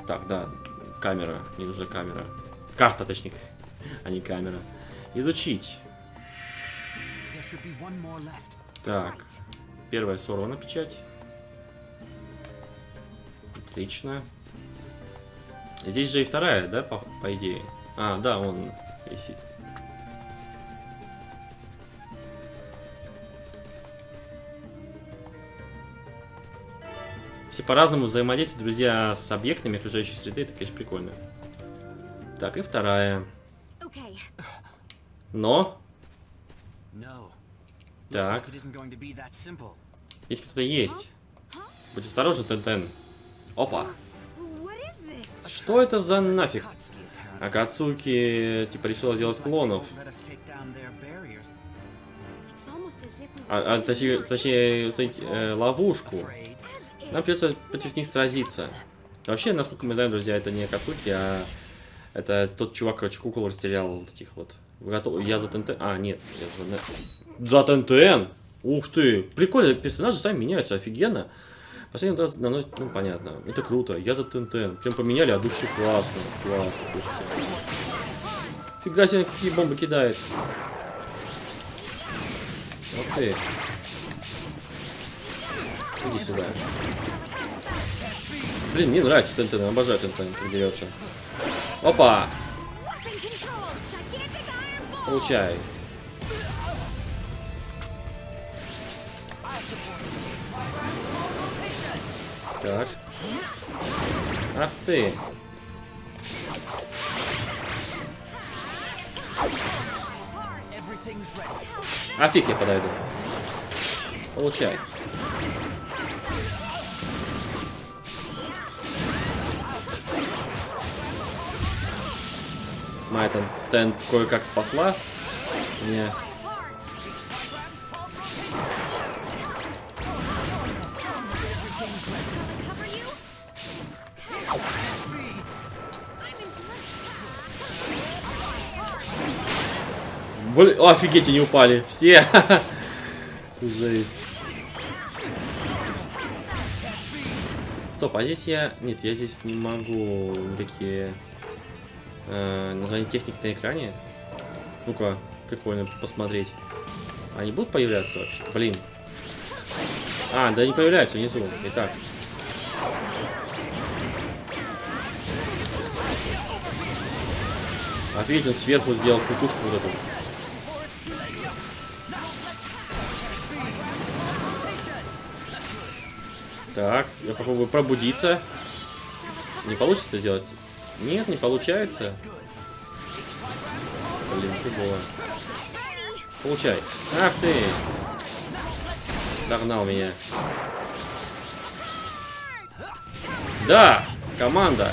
Так, да, камера, мне нужна камера. Карта, точнее, а не камера. Изучить. Так, первая сорвана печать. Отлично. Здесь же и вторая, да, по, по идее? А, да, он висит. Все по-разному взаимодействуют, друзья, с объектами окружающей среды. Это, конечно, прикольно. Так, и вторая. okay. Но, так, здесь кто-то есть. Будь осторожен, Тентен. Опа. Что это за нафиг? Акацуки, типа, решила сделать клонов. А, а, точнее, точнее э, ловушку. Нам придется против них сразиться. Вообще, насколько мы знаем, друзья, это не Акацуки, а это тот чувак, короче, кукол расстрелял вот этих вот. Я за ТНТ. А, нет, я за, за ТНТН. Ух ты! Прикольно, персонажи сами меняются, офигенно. Последний раз наносит, ну понятно, это круто. Я за ТНТН. Прям поменяли от души, классно, классно, слушайте. Фига себе, какие бомбы кидает. Вот ты. Иди сюда. Блин, мне нравится ТНТ, обожаю ТНТ, как дерется. Опа! Получай. Так. Ах ты. А фиг я подойду. Получай. Моя там кое-как спасла. Меня. Блин, о, офигеть, они упали. Все. Жесть. Стоп, а здесь я... Нет, я здесь не могу никакие э, названия техник на экране. Ну-ка, прикольно посмотреть. Они будут появляться вообще? Блин. А, да не появляются внизу. Итак. Офигеть, он сверху сделал кутушку вот эту. Так, я попробую пробудиться. Не получится сделать? Нет, не получается. Блин, фигово. Получай. Ах ты! Догнал меня. Да! Команда!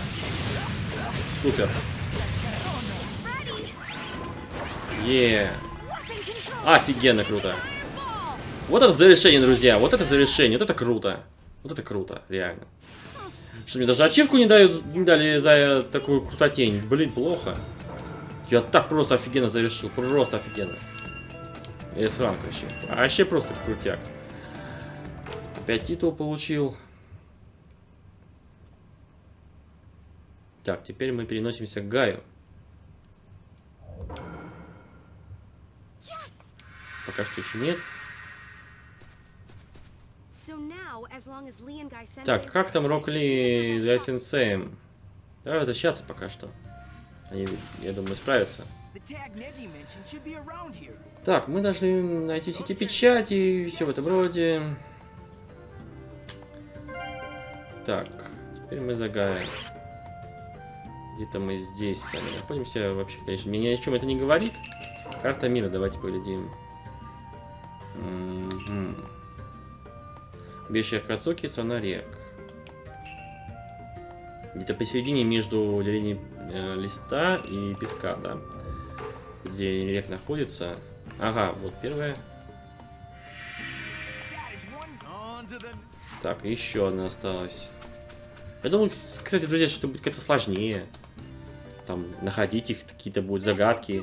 Супер! Е! Офигенно круто! Вот это завершение, друзья! Вот это завершение! Вот это круто! Вот это круто, реально. Что мне даже ачивку не дают, не дали за такую крутотень. Блин, плохо. Я так просто офигенно завершил. Просто офигенно. с ранг вообще. Вообще просто крутяк. Опять титул получил. Так, теперь мы переносимся к Гаю. Пока что еще нет. Так, как там Рок Ли за сенсеем? Давай возвращаться пока что. Они, я думаю, справятся. Так, мы должны найти сети печати и все в этом роде. Так, теперь мы загаем. Где-то мы здесь сами находимся. Вообще, конечно, мне ни о чем это не говорит. Карта мира, давайте поглядим. Убежище Акацуки, страна рек. Где-то посередине между делением э, листа и песка, да? Где рек находится. Ага, вот первая. Так, еще одна осталась. Я думаю, кстати, друзья, что это будет как-то сложнее. Там, находить их, какие-то будут загадки.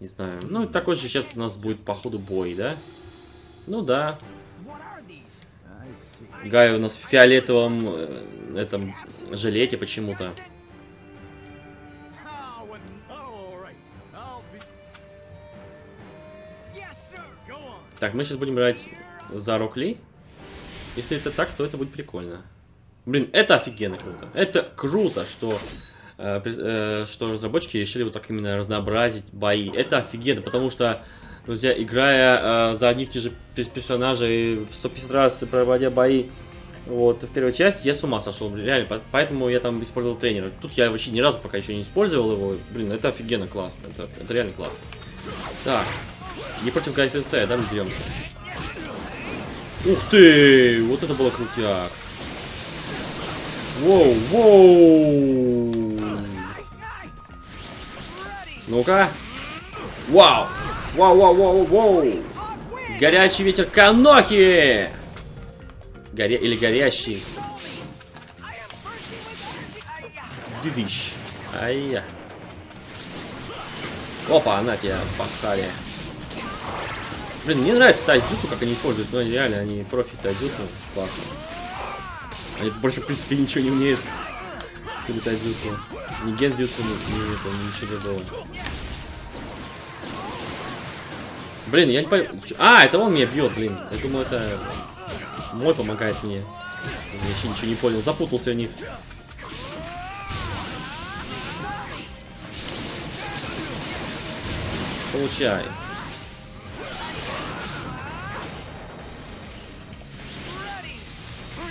Не знаю. Ну, такой же сейчас у нас будет, походу, бой, да? Ну да. Гай у нас в фиолетовом э, этом жилете почему-то. Так, мы сейчас будем брать за Рокли. Если это так, то это будет прикольно. Блин, это офигенно круто. Это круто, что, э, э, что разработчики решили вот так именно разнообразить бои. Это офигенно, потому что, друзья, играя э, за одних тех же персонажей 150 раз проводя бои вот, в первой части, я с ума сошел, реально, поэтому я там использовал тренера. Тут я вообще ни разу пока еще не использовал его. Блин, это офигенно классно, это, это реально классно. Так, не против Сенсея, да, мы деремся. Ух ты! Вот это было крутяк. Воу, воу! Ну-ка. Вау! Вау, вау, вау, вау! Горячий ветер Канохи! Горе... Или горящий. Дидыщ. Ай-я. Опа, она тебя пахали. Блин, мне нравится тайдзюцу, как они используют, но реально они профи тайдзюцу. Классно. Они больше, в принципе, ничего не умеют. Или тайдзюцу. Ни гензюцу, ни, ни, ни ничего другого. Блин, я не пойму. А, это он меня бьет, блин. Я думаю, это мой помогает мне. Я еще ничего не понял. Запутался в них. Получай.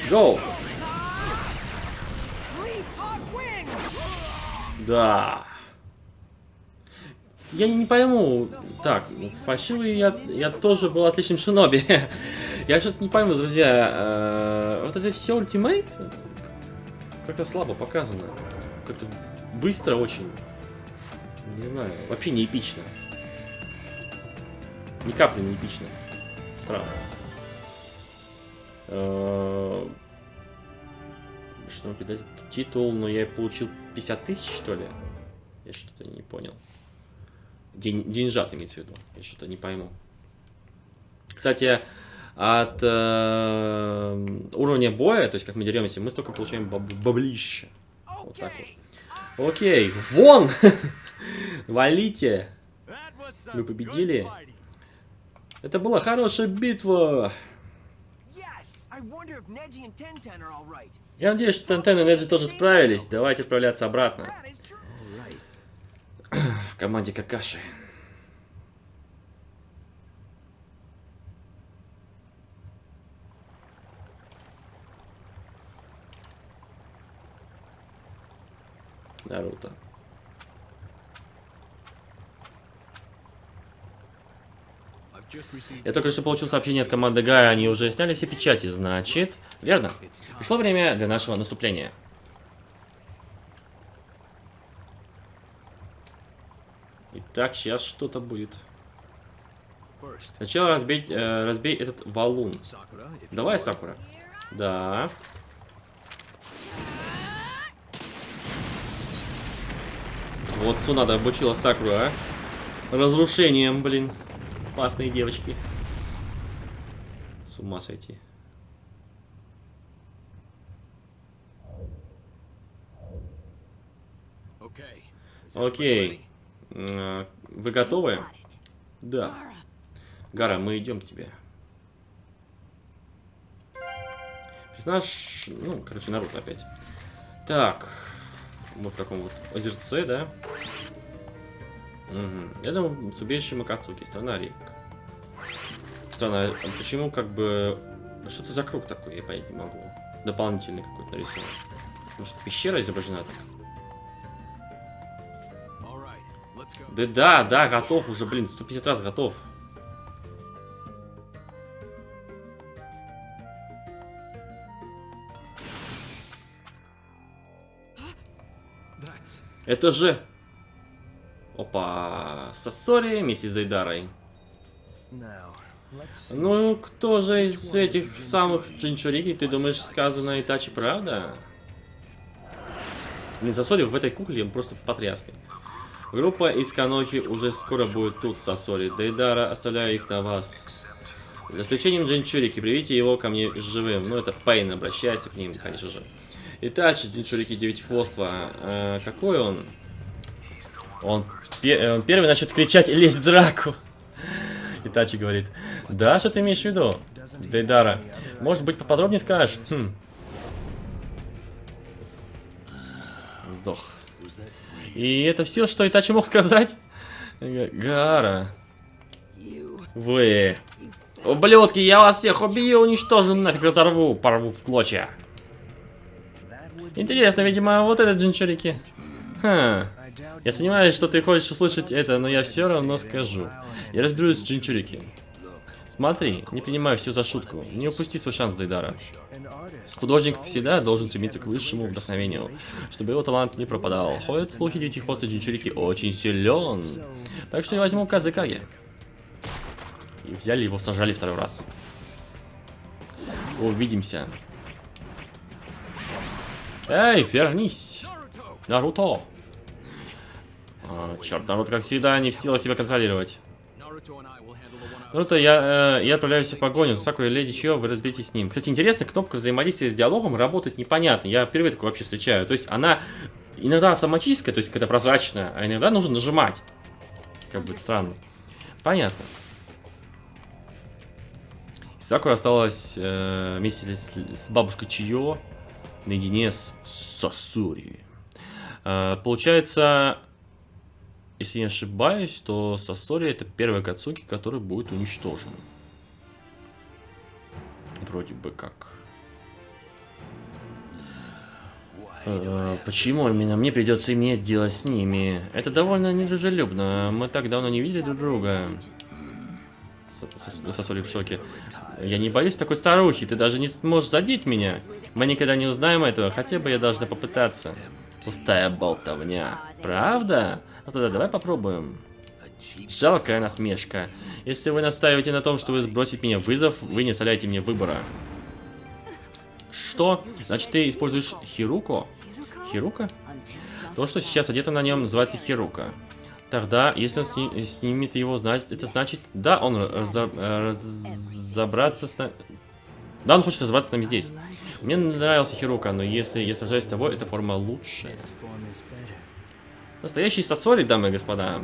Go! Да. Я не пойму. Так, фальшивый я, я тоже был отличным шиноби. я что-то не пойму, друзья. Э, вот это все ультимейт как-то слабо показано. Как-то быстро очень. Не знаю, вообще не эпично. Ни капли не эпично. Странно. Э, что кидать? Титул, но я получил 50 тысяч, что ли? Я что-то не понял. День, деньжат имеется в виду. Я что-то не пойму. Кстати, от э, уровня боя, то есть как мы деремся, мы столько получаем баб баблища. Вот так вот. Окей, вон! Валите! Мы победили. Это была хорошая битва. Я надеюсь, что Тентен и Неджи тоже справились. Давайте отправляться обратно команде Какаши. Наруто. Я только что получил сообщение от команды Гая, они уже сняли все печати, значит... Верно. Пришло время для нашего наступления. Итак, сейчас что-то будет. Сначала разбей, э, разбей этот валун. Давай. Сакура. Да. Вот Цунада обучила Сакуру, а? Разрушением, блин. Опасные девочки. С ума сойти. Окей. М, Вы готовы? Да. Гара, мы идем к тебе. Персонаж, ну, короче, Наруто опять. Так, мы в таком вот озерце, да? Угу. Думаю, с убежищем Акацуки, страна рек. Странно, а почему как бы... Что это за круг такой, я понять не могу. Дополнительный какой-то нарисован. Может, пещера изображена так? Да, да, да, готов уже, блин, 150 раз готов. Это же... Опа, Сосори вместе с Зайдарой. Ну, кто же из этих самых Джинчурики, ты думаешь, сказано Итачи правда? Блин, Сосори в этой кукле он просто потрясный. Группа из Канохи уже скоро будет тут, Сосори. Дейдара, оставляю их на вас. За исключением Джинчурики, приведите его ко мне живым. Ну, это Пейн обращается к ним, конечно же. Итачи, Джинчурики Девятихвоства. Э, какой он? Он, пе- э, он первый начнет кричать «Лезь в драку!» Итачи говорит, да, что ты имеешь в виду? Дейдара, может быть поподробнее скажешь? Хм. Вздох. И это все, что Итачи мог сказать? Га- Гара. Вы. Ублюдки, я вас всех убью, уничтожу, нафиг разорву, порву в клочья. Интересно, видимо, вот этот Джинчурики. Doubt Я сомневаюсь, что ты хочешь услышать это, но я все равно скажу. Я разберусь с Джинчурики. Смотри, не принимай все за шутку. Не упусти свой шанс, Дейдара. Художник всегда должен стремиться к высшему вдохновению, чтобы его талант не пропадал. Ходят слухи, девятихвостый Джинчурики очень силен. Так что я возьму Казыкаги. И взяли его, сажали второй раз. Увидимся. Эй, вернись! Наруто! А, черт, Наруто, как всегда, не в силах себя контролировать. Наруто, я, э, я отправляюсь в погоню. Сакура Леди Чио, вы разберитесь с ним. Кстати, интересно, кнопка взаимодействия с диалогом работает непонятно. Я впервые такое вообще встречаю. То есть она иногда автоматическая, то есть когда прозрачная, а иногда нужно нажимать. Как бы странно. Понятно. Сакура осталась э, вместе с, с бабушкой Чио наедине с Сосури. Э, получается, если не ошибаюсь, то Сосори это первый Кацуки, который будет уничтожен. Вроде бы как. Э, Почему именно мне придется иметь дело с ними? Это довольно недружелюбно. Мы так давно не видели друг друга. С- Сос- Сосори в шоке. Я не боюсь такой старухи, ты даже не сможешь задеть меня. Мы никогда не узнаем этого, хотя бы я должна попытаться. Пустая болтовня. Правда? Ну тогда давай попробуем. Жалкая насмешка. Если вы настаиваете на том, что вы сбросите мне вызов, вы не оставляете мне выбора. Что? Значит, ты используешь Хируко? Хирука? То, что сейчас одето на нем, называется Хирука. Тогда, если он сни- снимет его, значит, это значит, да, он разо- разобраться с нами... Да, он хочет разобраться с нами здесь. Мне нравился Хирука, но если я сражаюсь с тобой, эта форма лучше. Настоящий сосори, дамы и господа.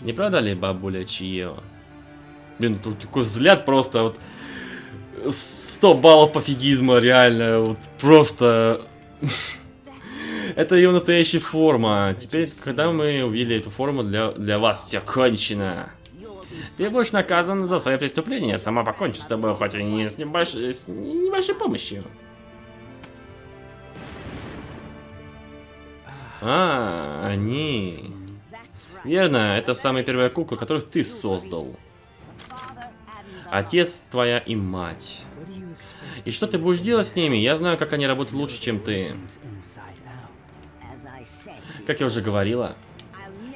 Не правда ли, бабуля Чио? Блин, тут такой взгляд просто вот... 100 баллов пофигизма, реально, вот просто... Это ее настоящая форма. Теперь, когда мы увидели эту форму, для, для вас все кончено. Ты будешь наказан за свои преступления. Сама покончу с тобой, хоть и не с небольшой, с небольшой помощью. А, они. Верно, это самая первая кукла, которых ты создал. Отец твоя и мать. И что ты будешь делать с ними? Я знаю, как они работают лучше, чем ты. Как я уже говорила,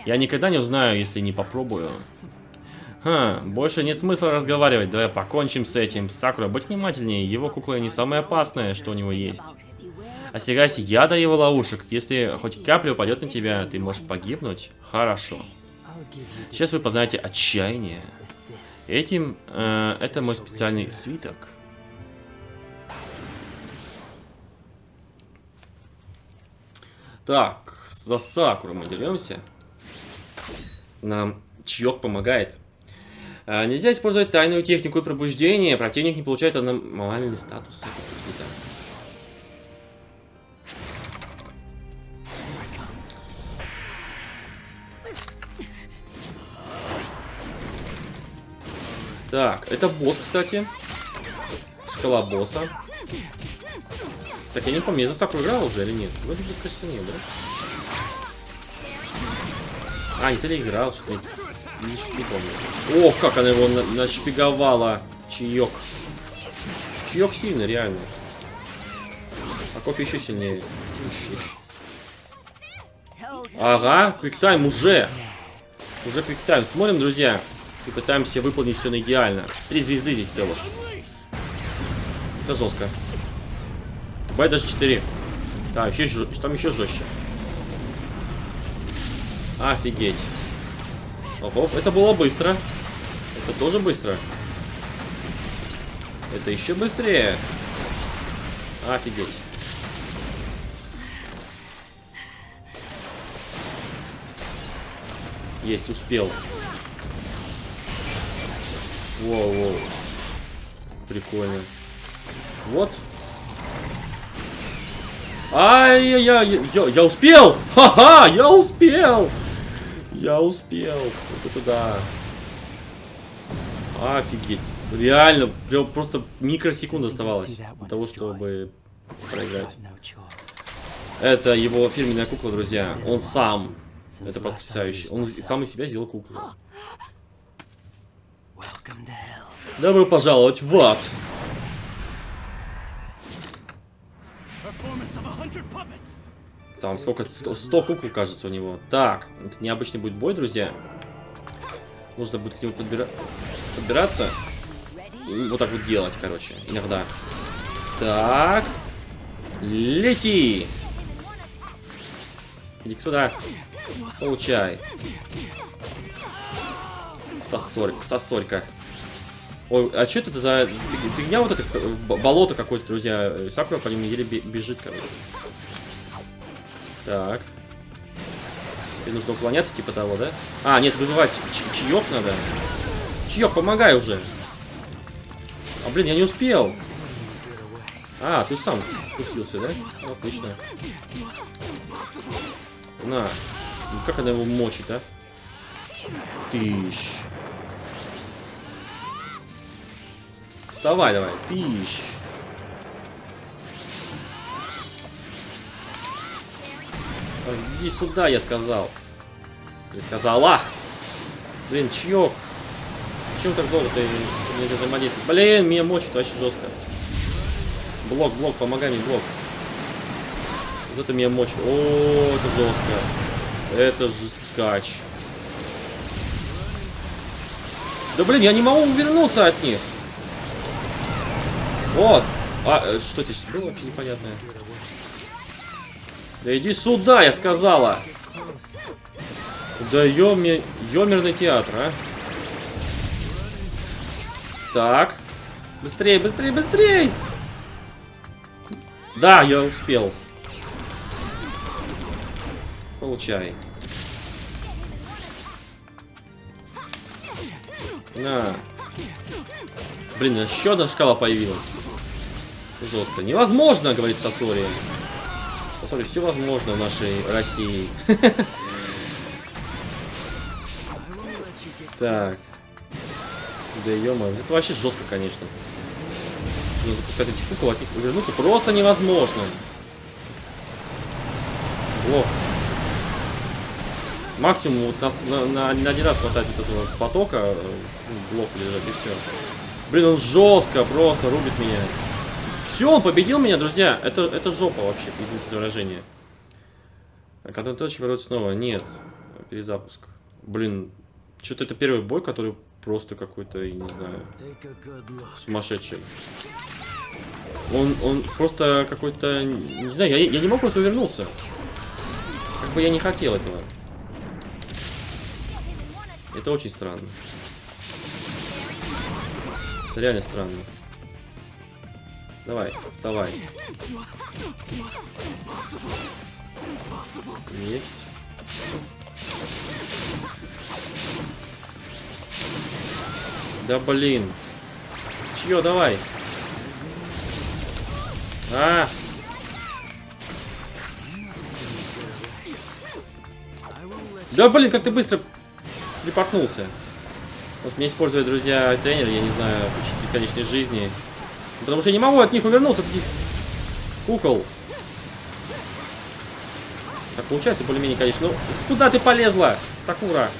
я никогда не узнаю, если не попробую. Ха, больше нет смысла разговаривать, давай покончим с этим. Сакура, будь внимательнее, его кукла не самое опасное, что у него есть. Остерегайся яда его ловушек. Если хоть капля упадет на тебя, ты можешь погибнуть. Хорошо. Сейчас вы познаете отчаяние. Этим, э, это мой специальный свиток. Так, за Сакуру мы деремся. Нам чаек помогает. А, нельзя использовать тайную технику пробуждения. Противник не получает аномальный статус. Это Так, это босс, кстати. Шкала босса. Так, я не помню, я за Сакуру играл уже или нет? Вроде бы, кажется, нет, да? А, нет, или играл, что ли? Не, не помню. Ох, как она его на нашпиговала. Чаек. Чаек сильно, реально. А кофе еще сильнее. Ага, квиктайм уже. Уже квиктайм. Смотрим, друзья. И пытаемся выполнить все на идеально. Три звезды здесь целых. Это жестко. Бывает даже 4. Да, еще, там еще жестче. Офигеть. Оп, это было быстро. Это тоже быстро. Это еще быстрее. Офигеть. Есть, успел. Воу-воу. Прикольно. Вот. Ай, я, я, успел! Ха-ха, я успел! Я успел. Вот это да. Офигеть. Реально, прям просто микросекунд оставалось для того, чтобы проиграть. Это его фирменная кукла, друзья. Он сам. Это потрясающе. Он сам из себя сделал куклу. Добро пожаловать в ад. Там сколько? 100, 100 кукол, кажется, у него. Так, это необычный будет бой, друзья. Нужно будет к нему подбира... подбираться. И вот так вот делать, короче, иногда. Так. Лети! иди сюда. Получай. Сосорька, сосорька. Ой, а что это за фигня вот это? Болото какое-то, друзья. Сакура по нему еле бежит, короче. Так. Тебе нужно уклоняться, типа того, да? А, нет, вызывать чаек надо. Чаек, помогай уже. А, блин, я не успел. А, ты сам спустился, да? Отлично. На. Ну, как она его мочит, а? Тыщ. Вставай давай. Фиш. Иди сюда, я сказал. Я сказала. Блин, чьёк. Почему так долго ты не взаимодействуешь? Блин, меня мочит вообще жестко. Блок, блок, помогай мне, блок. Вот это меня мочит. О, это жестко. Это жесткач. Да блин, я не могу увернуться от них. Вот. А, э, что здесь было вообще непонятное? Да иди сюда, я сказала. Да ёми... ёмерный театр, а. Так. Быстрее, быстрее, быстрее! Да, я успел. Получай. На. Блин, еще одна шкала появилась. Жестко. Невозможно, говорит Сосори. Сосори, все возможно в нашей России. Так. Да ё это вообще жестко, конечно. Нужно запускать эти кукол, от них увернуться просто невозможно. Блок. Максимум вот на, на, на- один раз хватает вот этого потока, э, блок лежит и все. Блин, он жестко просто рубит меня. Все, он победил меня, друзья. Это, это жопа вообще, извините за выражение. А контроль точки ворот снова. Нет. Перезапуск. Блин, что-то это первый бой, который просто какой-то, я не знаю, сумасшедший. Он, он просто какой-то, не знаю, я, я не мог просто увернуться. Как бы я не хотел этого. Это очень странно. Это реально странно. Давай, вставай. Есть. Да блин. Чье, давай. А, да блин, как ты быстро телепортнулся. Вот мне используют, друзья, тренер, я не знаю, бесконечной жизни. Потому что я не могу от них увернуться, от этих кукол. Так получается более-менее, конечно. Ну, куда ты полезла, Сакура?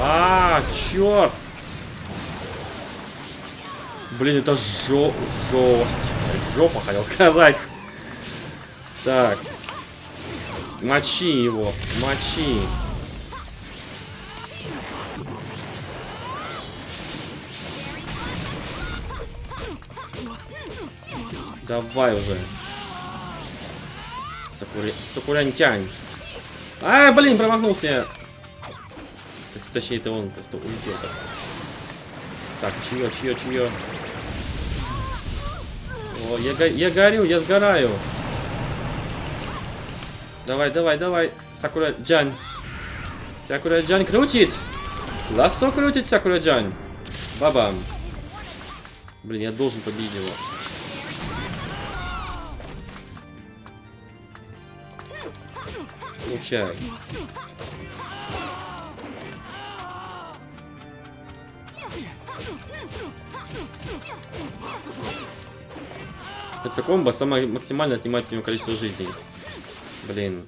А, черт! Блин, это жо жесть. Жопа, хотел сказать. Так. Мочи его, мочи. Давай уже. Сакури... Сакурянтянь. А, блин, промахнулся Точнее, это он просто улетел. Так, так чье, чье, чье? О, я, го- я горю, я сгораю. Давай, давай, давай. Сакура Джан. Сакура Джан крутит. Лассо крутит Сакура Джан. Бабам. Блин, я должен победить его. Получай. Это комбо самое максимально отнимает у него количество жизней. Блин.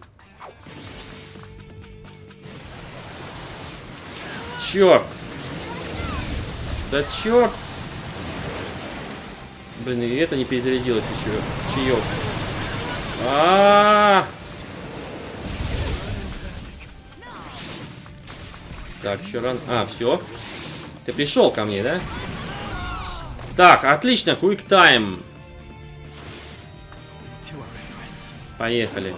Черт! Да черт! Блин, и это не перезарядилось еще. Чаек. А, Так, еще ран. А, все. Ты пришел ко мне, да? Так, отлично, quick time. Поехали.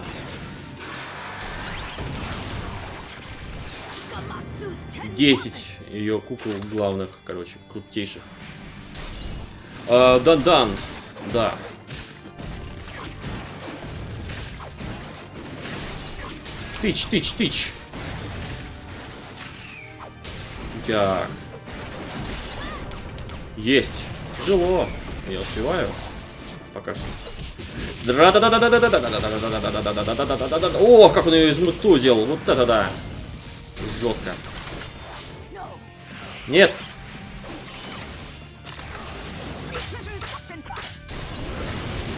Десять ее кукол главных, короче, крутейших. А, Дан-дан, да. Тыч, тыч, тыч. Так. Есть. Тяжело. Я успеваю. Пока что. О, как он ее измутузил. Вот это да. Жестко. Нет.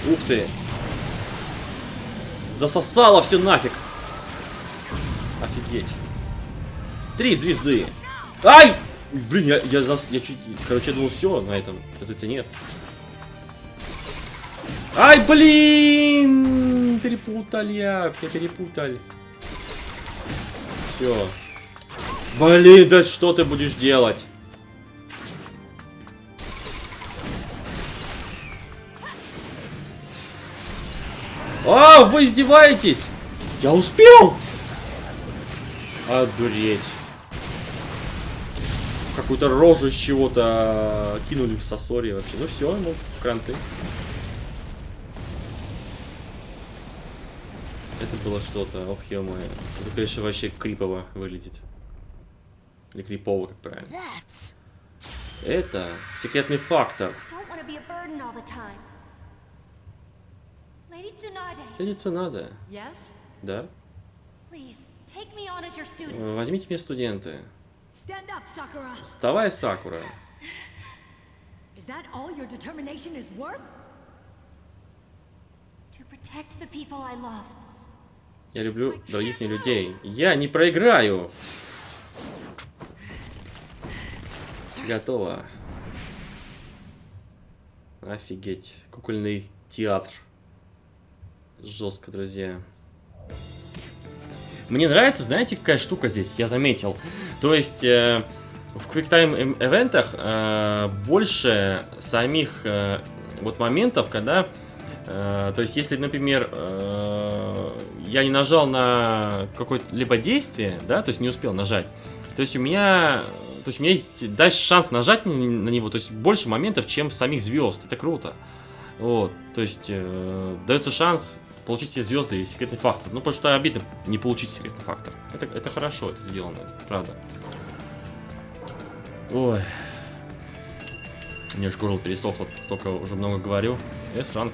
Ух ты. Засосало все нафиг. Офигеть. Три звезды. Ай! Блин, я, я, зас... я чуть... Короче, я думал, все на этом. Оказывается, нет. Ай, блин! Перепутал я. Я перепутал. Все. Блин, да что ты будешь делать? А, вы издеваетесь? Я успел! Одуреть. Какую-то рожу из чего-то кинули в сосоре вообще. Ну все, ну, кранты. Это было что-то, ох, ё-моё. Это, конечно, вообще крипово выглядит. Или крипово, как правильно. Это секретный фактор. Надо, Yes? да? Возьмите мне студенты. Вставай, Сакура. Is that all your determination is worth? To protect the people I love. Я люблю других не людей. Я не проиграю. Готово. Офигеть. Кукольный театр. Жестко, друзья. Мне нравится, знаете, какая штука здесь, я заметил. То есть, э, в QuickTime эвентах э, больше самих э, вот моментов, когда... э, то есть, если, например, э, я не нажал на какое-либо действие, да, то есть не успел нажать, то есть у меня... То есть у меня есть дальше шанс нажать на на него, то есть больше моментов, чем самих звезд. Это круто. Вот, то есть э, дается шанс получить все звезды и секретный фактор. Ну, потому что обидно не получить секретный фактор. Это, это хорошо, это сделано, правда. Ой. Мне аж горло пересохло, столько уже много говорю. S-ранг.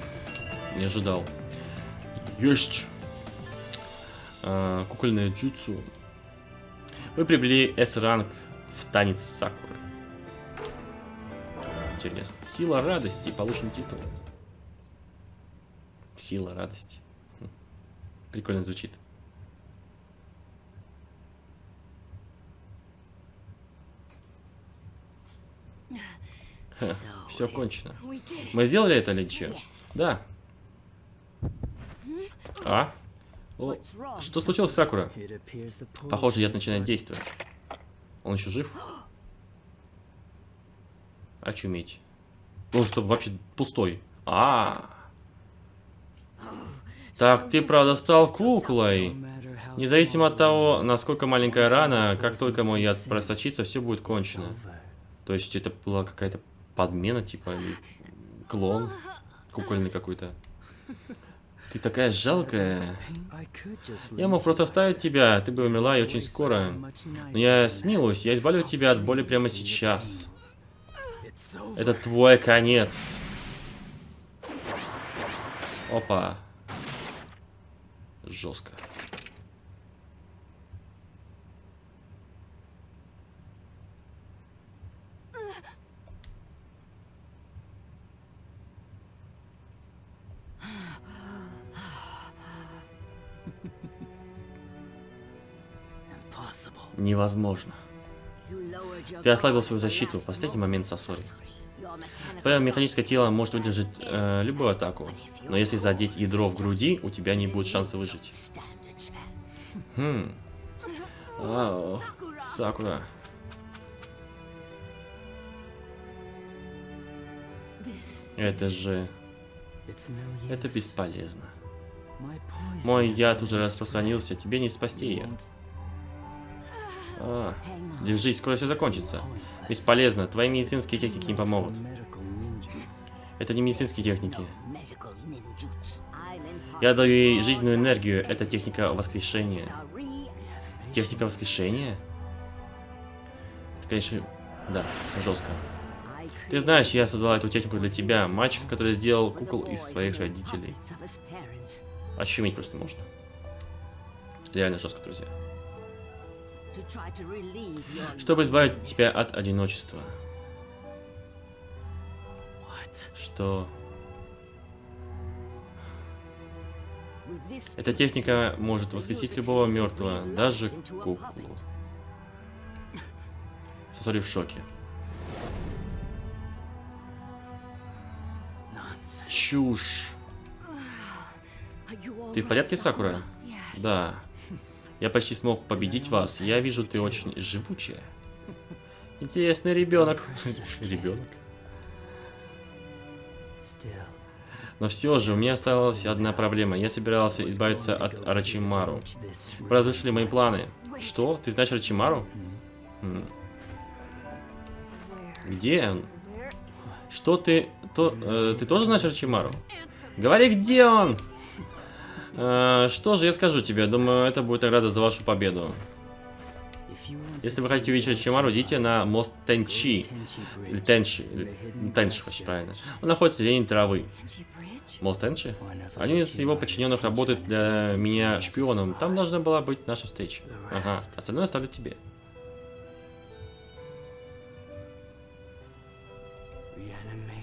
Не ожидал. Есть! А, кукольное джутсу. Вы приобрели S-ранг в танец Сакуры. Интересно. Сила радости. Получен титул. Сила радости. Прикольно звучит. So Все кончено. Мы сделали это? Yes. Да. А? О, что случилось с Сакура? Похоже, яд начинает действовать. Он еще жив? Очуметь. Ну, чтобы вообще пустой. А. Так, ты правда стал куклой. Независимо от того, насколько маленькая рана, как только мой яд просочится, все будет кончено. То есть это была какая-то подмена, типа, клон кукольный какой-то. Ты такая жалкая. Я мог просто оставить тебя, ты бы умерла и очень скоро. Но я смилуюсь, я избавлю тебя от боли прямо сейчас. Это твой конец. Опа. Жестко. Невозможно. Ты ослабил свою защиту в последний момент Сосори. Твое механическое тело может выдержать э, любую атаку, но если задеть ядро в груди, у тебя не будет шанса выжить. Хм. Вау. Сакура. Это же... Это бесполезно. Мой яд уже распространился, тебе не спасти ее. А, держись, скоро все закончится. Бесполезно, твои медицинские техники не помогут. Это не медицинские техники. Я даю ей жизненную энергию, это техника воскрешения. Техника воскрешения? Это, конечно, да, жестко. Ты знаешь, я создала эту технику для тебя, мальчика, который сделал кукол из своих родителей. Ощуметь просто можно. Реально жестко, друзья. Чтобы избавить тебя от одиночества. Что эта техника может воскресить любого мертвого, даже куклу. Сосори в шоке. Чушь. Ты в порядке, Сакура? Да. Я почти смог победить вас. Я вижу, ты очень живучая. Интересный ребенок. Ребенок. Но все же, у меня осталась одна проблема. Я собирался избавиться от Вы разрушили мои планы. Что? Ты знаешь Where? Где он? Что ты... То, э, ты тоже знаешь Арачимару? Говори, где он? Э, что же я скажу тебе? Думаю, это будет награда за вашу победу. Если вы хотите увидеть Арачимару, идите на мост Тенчи. Или Тенши, passage. почти правильно. Он находится в деревне травы. Мост of Один из его подчиненных работает для меня шпионом. Там должна была быть наша встреча. Ага, остальное оставлю тебе.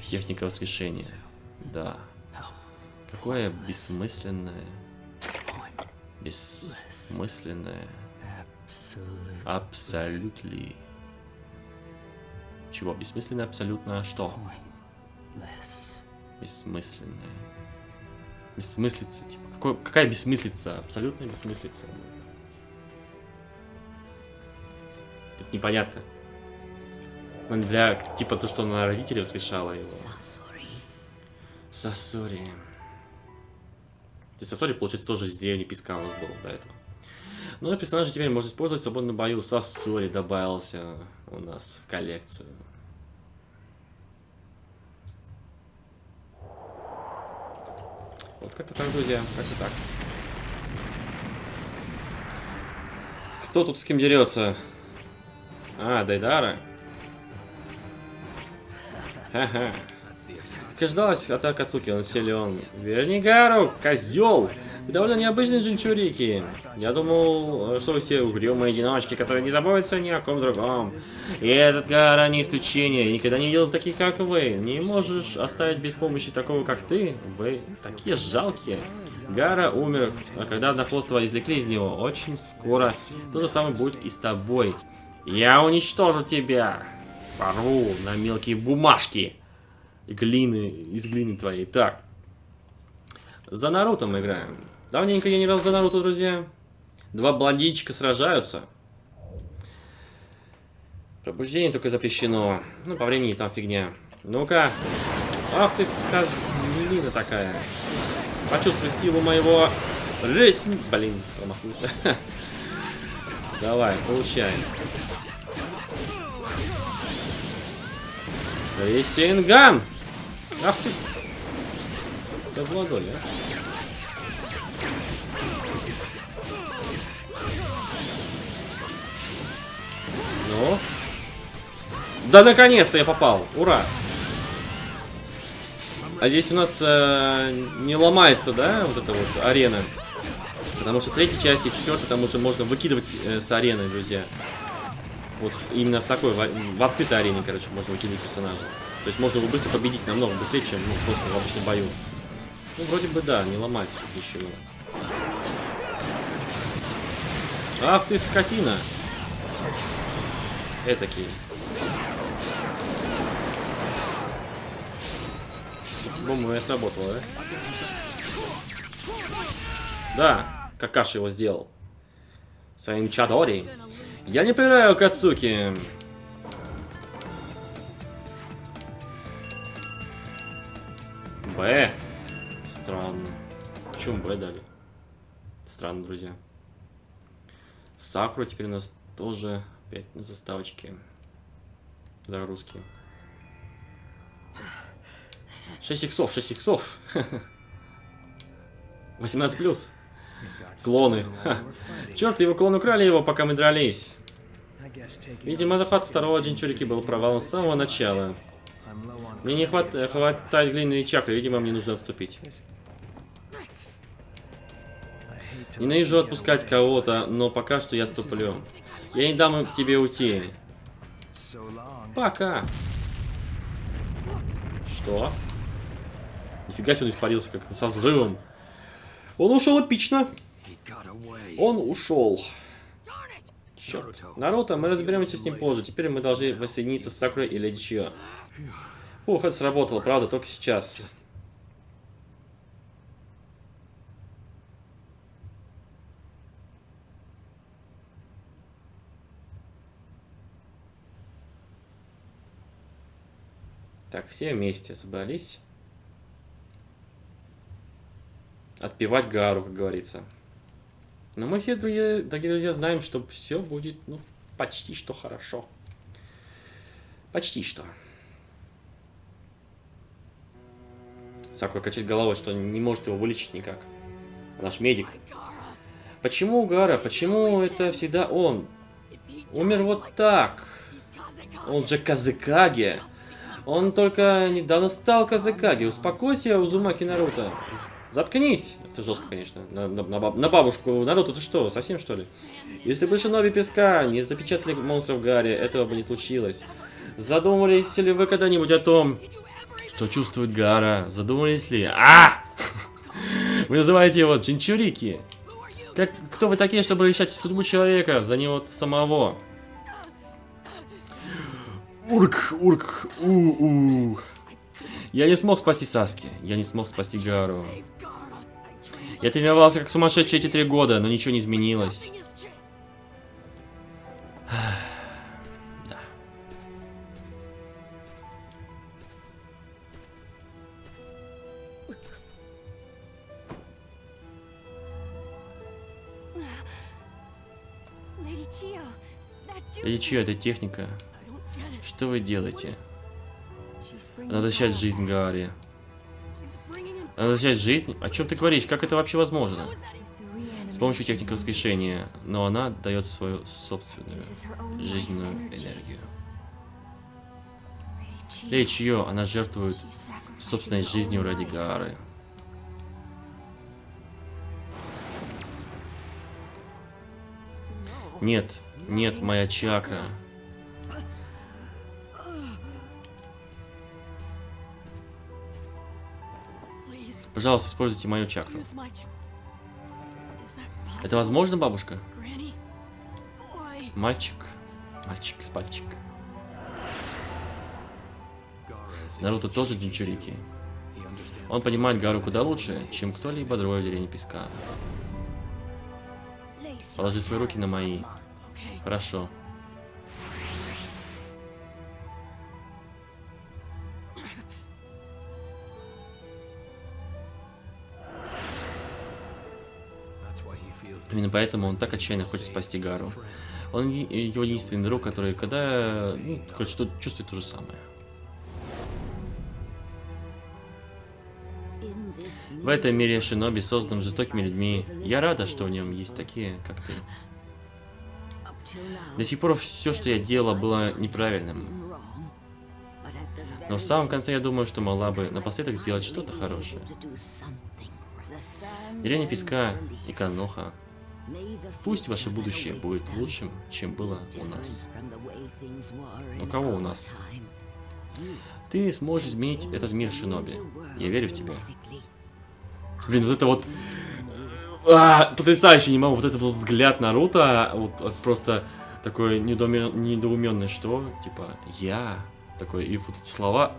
Техника воскрешения. Да. Какое бессмысленное. Бессмысленное. Абсолютно. Чего? Бессмысленное абсолютно что? Бессмысленное. Бессмыслица, типа. Какой, какая бессмыслица? Абсолютная бессмыслица. Тут непонятно. Ну, Для, типа, то, что она родителей воскрешала его. Sasori. Сосори. То есть Сосори, получается, тоже из деревни Песка у нас был до этого. Ну и персонажа теперь можно использовать в свободном бою. Сосори добавился у нас в коллекцию. Вот как-то так, друзья, как-то так. Кто тут с кем дерется? А, Дайдара. Ха-ха. Утверждалась атака Цуки, он силен. Верни Гару, козел! Довольно необычный джинчурики. Я думал, что вы все угрюмые одиночки, которые не заботятся ни о ком другом. И этот Гара не исключение. Я никогда не видел таких, как вы. Не можешь оставить без помощи такого, как ты. Вы такие жалкие. Гара умер, а когда Однохвостого извлекли из него, очень скоро то же самое будет и с тобой. Я уничтожу тебя. Порву на мелкие бумажки. Глины, из глины твоей. Так. За Наруто мы играем. Давненько я не играл за Наруто, друзья. Два блондинчика сражаются. Пробуждение только запрещено. Ну, по времени там фигня. Ну-ка. Ах ты, козлина такая. Почувствуй силу моего... Ресни... Блин, промахнулся. Давай, получаем. Ресинган! Ах ты! Козлодоль, а? Ну? Да наконец-то я попал! Ура! А здесь у нас э, не ломается, да, вот эта вот арена. Потому что в третьей части, в четвертой, там уже можно выкидывать э, с арены, друзья. Вот именно в такой, в, в открытой арене, короче, можно выкидывать персонажа. То есть можно его быстро победить, намного быстрее, чем ну, просто в обычном бою. Ну, вроде бы да, не ломается тут ничего. Ах ты, скотина! Этакий. Бомба сработала, да? Да, Какаши его сделал. Своим Чадори. Я не проверяю Кацуки. Б. Странно. Почему Б дали? Странно, друзья. Сакура теперь у нас тоже опять на заставочке. Загрузки. 6 иксов, 6 иксов. 18 плюс. Клоны. Черт, его клон украли его, пока мы дрались. Видимо, захват второго джинчурики был провалом с самого начала. Мне не хват... хватает глиняной чакры, видимо, мне нужно отступить. Ненавижу отпускать кого-то, но пока что я ступлю. Я не дам тебе уйти. Пока. Что? Нифига себе он испарился, как со взрывом. Он ушел эпично. Он ушел. Черт. Наруто, мы разберемся с ним позже. Теперь мы должны воссоединиться с Сакурой и Леди Чио. Фух, это сработало, правда, только сейчас. Так, все вместе собрались. Отпевать Гару, как говорится. Но мы все, друзья, дорогие друзья, знаем, что все будет, ну, почти что хорошо. Почти что. Сакура качает головой, что не может его вылечить никак. Наш медик. Почему Гара? Почему это всегда он? Умер вот так. Он же Казыкаге. Он только недавно стал Казыкаге. Успокойся, Узумаки Наруто. Заткнись. Это жестко, конечно. На, на, на бабушку Наруто, ты что, совсем что ли? Если бы Шиноби Песка не запечатали монстров Гарри, этого бы не случилось. Задумывались ли вы когда-нибудь о том, что чувствует Гара? Задумались ли? А! Вы называете его Джинчурики? Как, кто вы такие, чтобы решать судьбу человека за него самого? Урк, урк, у-у. Я не смог спасти Саски. Я не смог спасти Гару. Я тренировался как сумасшедший эти три года, но ничего не изменилось. Jutsu- чья это техника? Что вы делаете? Защищать back- жизнь Гарри. Надо защищать жизнь? О чем ты говоришь? Как это вообще возможно? С помощью техники воскрешения, но она дает свою собственную жизненную энергию. Для чье она жертвует собственной жизнью ради. Гары. Нет, нет, моя чакра. Пожалуйста, используйте мою чакру. Это возможно, бабушка? Мальчик. Мальчик с пальчик. Наруто тоже Джинчурики. Он понимает Гару куда лучше, чем кто-либо другой в деревне Песка. Положи свои руки на мои. Хорошо. Именно поэтому он так отчаянно хочет спасти Гару. Он его единственный друг, который когда, ну, короче, что чувствует то же самое. В этом мире Шиноби создан жестокими людьми. Я рада, что в нем есть такие, как ты. До сих пор все, что я делала, было неправильным. Но в самом конце я думаю, что могла бы напоследок сделать что-то хорошее. Деревня Песка и Каноха. Пусть ваше будущее будет лучшим, чем было у нас. У кого у нас? Ты сможешь изменить этот мир, Шиноби. Я верю в тебя. Блин, вот это вот... А, потрясающе, не могу. Вот этот вот взгляд Наруто, вот, просто такой недоумен- недоуменный, что? Типа, я такой, и вот эти слова...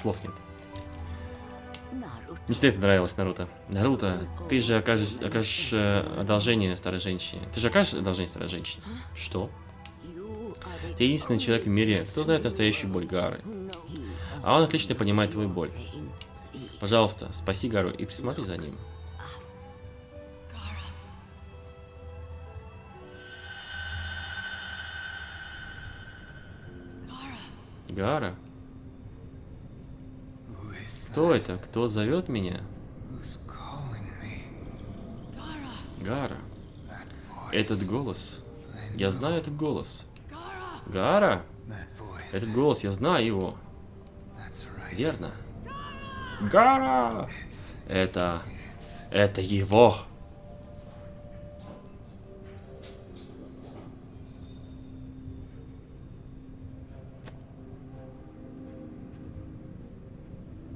Слов нет. Мне всегда это нравилось, Наруто. Наруто, ты же окажешь, окажешь э, одолжение старой женщине. Ты же окажешь одолжение старой женщине? Что? Ты единственный человек в мире, кто знает настоящую боль Гары. А он отлично понимает твою боль. Пожалуйста, спаси Гару и присмотри за ним. Гара? Кто это? Кто зовет меня? Гара. Этот голос. Я знаю этот голос. Гара? Этот голос, я знаю его. Верно. Гара! Это... Это его.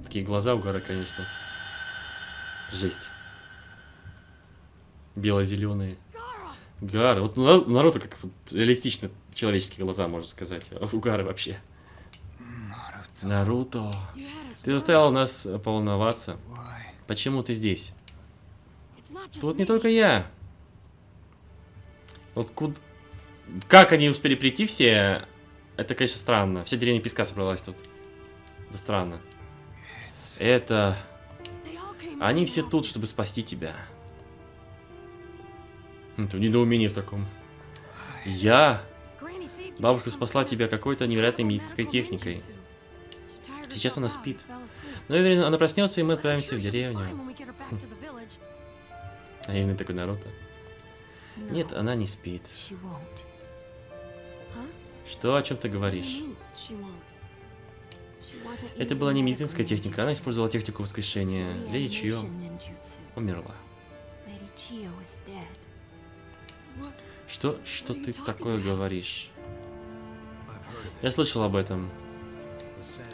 Такие глаза у Гара, конечно. Жесть. Бело-зеленые. Гара. Вот на- народу как реалистично человеческие глаза, можно сказать. У Гары вообще. Наруто. Ты заставил нас поволноваться. Why? Почему ты здесь? Тут не только я. Вот куда... Как они успели прийти все, это, конечно, странно. Вся деревня песка собралась тут. Это странно. Это... Они все тут, чтобы спасти тебя. Это недоумение в таком. Я... Бабушка спасла тебя какой-то невероятной медицинской техникой. Сейчас она спит. Но я уверен, она проснется, и мы отправимся в деревню. А именно такой Наруто. No, Нет, она не спит. Что, о чем ты говоришь? Это была не медицинская техника, она использовала технику воскрешения. Леди Чио умерла. Что, что ты такое говоришь? Я слышал об этом.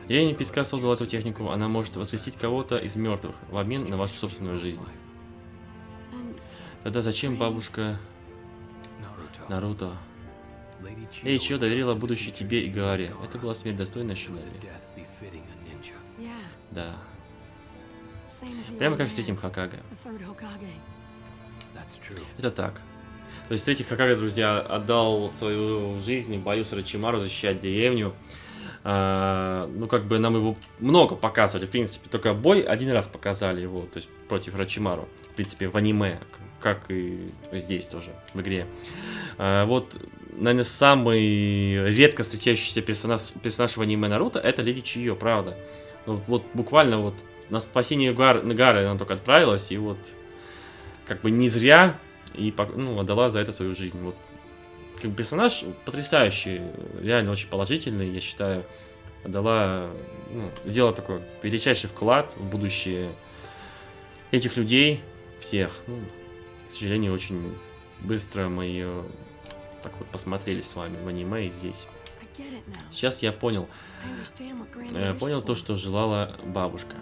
Деревня Песка создала эту технику, она может воскресить кого-то из мертвых в обмен на вашу собственную жизнь. Тогда зачем бабушка. Наруто? Эй, was доверила будущее тебе и. Gaara. Это была смерть достойная Шиноби. Да. Прямо как с третьим true. Это так. То есть третий Хакага, друзья, отдал свою жизнь в бою с Рачимару защищать деревню. А, ну, как бы нам его много показывали, в принципе. Только бой один раз показали его, то есть против Рачимару. В принципе, в аниме, как и здесь тоже, в игре. А, вот, наверное, самый редко встречающийся персонаж, персонаж в аниме Наруто это Леди Чио, правда. Ну, вот буквально вот на спасение Гар, Гары она только отправилась, и вот как бы не зря и ну, отдала за это свою жизнь. Вот. Как персонаж потрясающий, реально очень положительный, я считаю. Отдала, ну, сделала такой величайший вклад в будущее этих людей, всех. Ну, к сожалению, очень быстро мы ее так вот посмотрели с вами в аниме и здесь. Сейчас я понял, Granny э, понял то, что желала бабушка.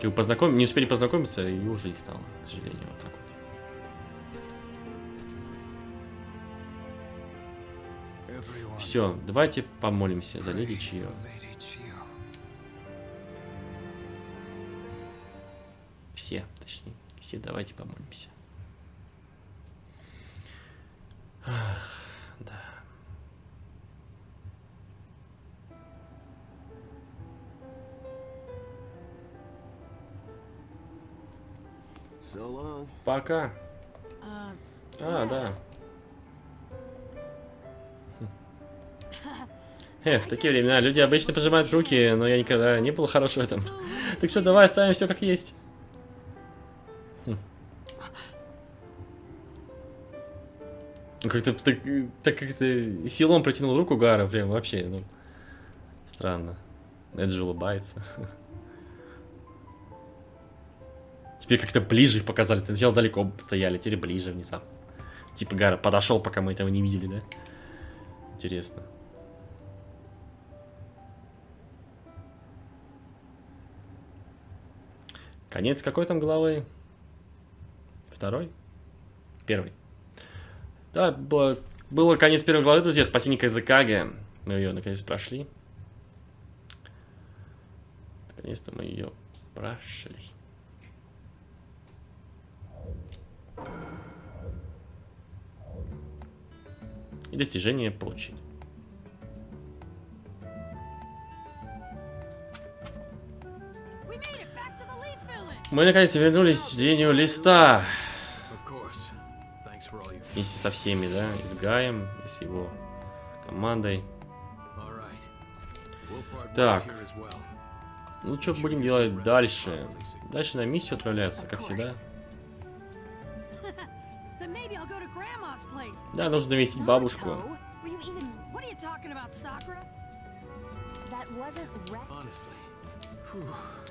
Как бы познаком... Не успели познакомиться, и уже не стало, к сожалению, Все, давайте помолимся за леди Чио. Все, точнее. Все давайте помолимся. Ах, да. Пока. Uh, А, да. Э, в такие времена люди обычно пожимают руки, но я никогда не был хорош в этом. Так что давай оставим все как есть. Хм. Ну, Как-то так, так как-то силом протянул руку Гара, прям вообще, ну, странно. Эджи улыбается. Теперь как-то ближе их показали. Сначала далеко стояли, теперь ближе внезапно. Типа Гара подошел, пока мы этого не видели, да? Интересно. Конец какой там главы? Второй? Первый. Да, было, было конец первой главы, друзья. Спасение Казакаге. Мы ее наконец прошли. Наконец-то мы ее прошли. И достижение получили. Мы наконец вернулись в деревню Листа. Вместе со всеми, да, и с Гаем, и с его командой. Так. Ну, что будем делать дальше? Дальше на миссию отправляться, как всегда. Да, нужно навестить бабушку.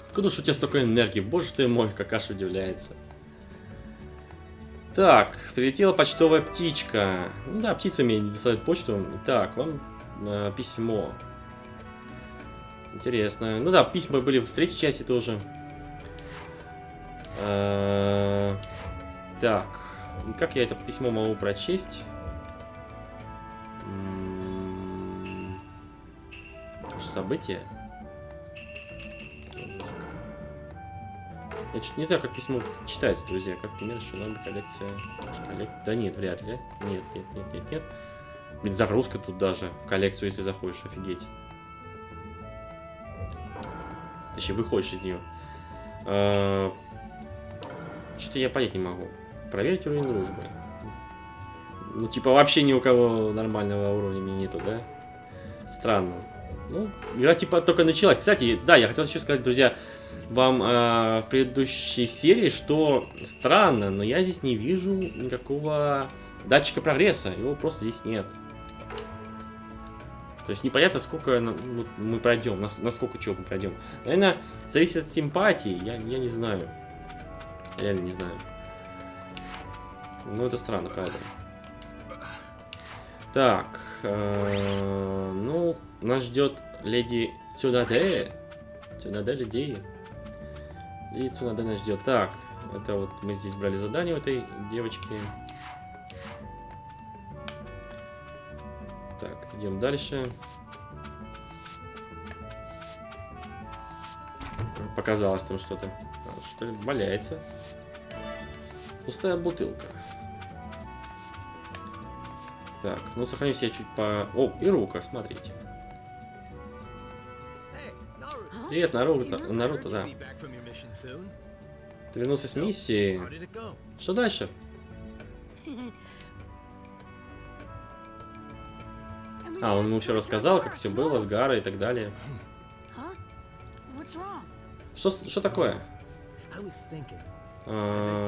Откуда ж у тебя столько энергии? Боже ты мой, как аж удивляется. Так, прилетела почтовая птичка. Ну да, птицами доставят почту. Так, вам э, письмо. Интересно. Ну да, письма были в третьей части тоже. Э, Так, как я это письмо могу прочесть? М, Я чуть не знаю, как письмо читается, друзья. Как пример, надо коллекция. коллек- Да нет, вряд ли. Нет, нет, нет, нет, нет. Блин, загрузка тут даже в коллекцию, если заходишь, офигеть. Точнее, выходишь из нее. Что-то я понять не могу. Проверить уровень дружбы. Ну, типа, вообще ни у кого нормального уровня нету, да? Странно. Ну, игра типа только началась. Кстати, да, я хотел еще сказать, друзья, вам э, в предыдущей серии, что странно, но я здесь не вижу никакого датчика прогресса. Его просто здесь нет. То есть непонятно, сколько ну, мы пройдем, нас- насколько чего мы пройдем. Наверное, зависит от симпатии, я, я не знаю. Я реально не знаю. Ну, это странно, правда. Так, э, ну, нас ждет леди Цунаде. Цунаде людей. И Цунаде нас ждет. Так, это вот мы здесь брали задание у этой девочки. Так, идем дальше. Показалось там что-то. Что ли, валяется. Пустая бутылка. Так, ну сохраню себя чуть по... О, и рука, смотрите. Привет, Наруто. Наруто, да. Ты вернулся с миссии. Что дальше? А, он ему все рассказал, как все было с. Гарой и так далее. Что, что такое? А.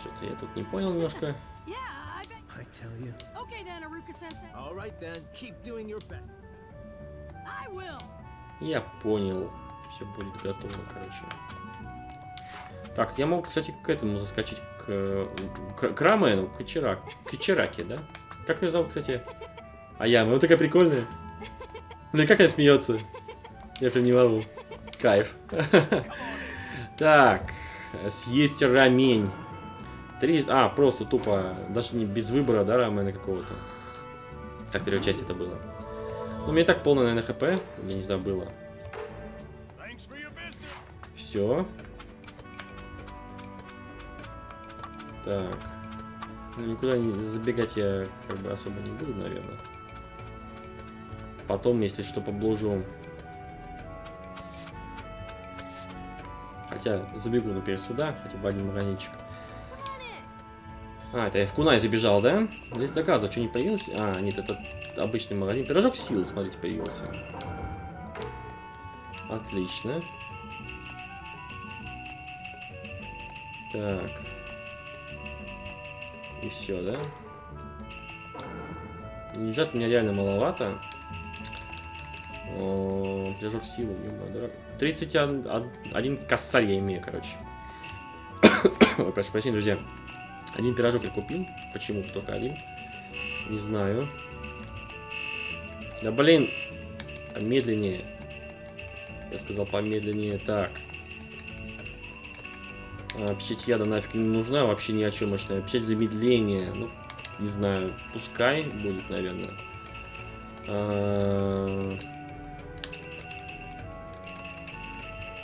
Что-то я тут не понял немножко. I tell you. Okay then, Aruka-sensei. All right then, keep doing your best. Я понял. Все будет готово, короче. Так, я мог, кстати, к этому заскочить, к, к, к Рамену, к Ичирак, к да? Как ее зовут, кстати? А я, ну такая прикольная. Блин, как она смеется. Я прям не могу. Кайф. Так, съесть рамень. Три... А, просто тупо, даже не без выбора, да, рамена какого-то. Как в первой части это было. У меня и так полное, наверное, хп. Я не знаю, было. Все. Так. Ну, никуда не забегать я как бы особо не буду, наверное. Потом, если что, поблужу. Хотя забегу, например, сюда, хотя бы один магазинчик. А, это я в Кунай забежал, да? Лист заказа, что не появилось? А, нет, это обычный магазин. Пирожок силы, смотрите, появился. Отлично. Так. И все, да? Деньжат у меня реально маловато. О, Пирожок силы, ё-моё, дорого. 31 косарь я имею, короче. Ой, прошу прощения, друзья. Один пирожок я купил. Почему только один? Не знаю. Да блин. Медленнее. Я сказал помедленнее. Так. А, печать яда нафиг не нужна. Вообще ни о чем мощная. Печать замедления. Ну, не знаю. Пускай будет, наверное. А,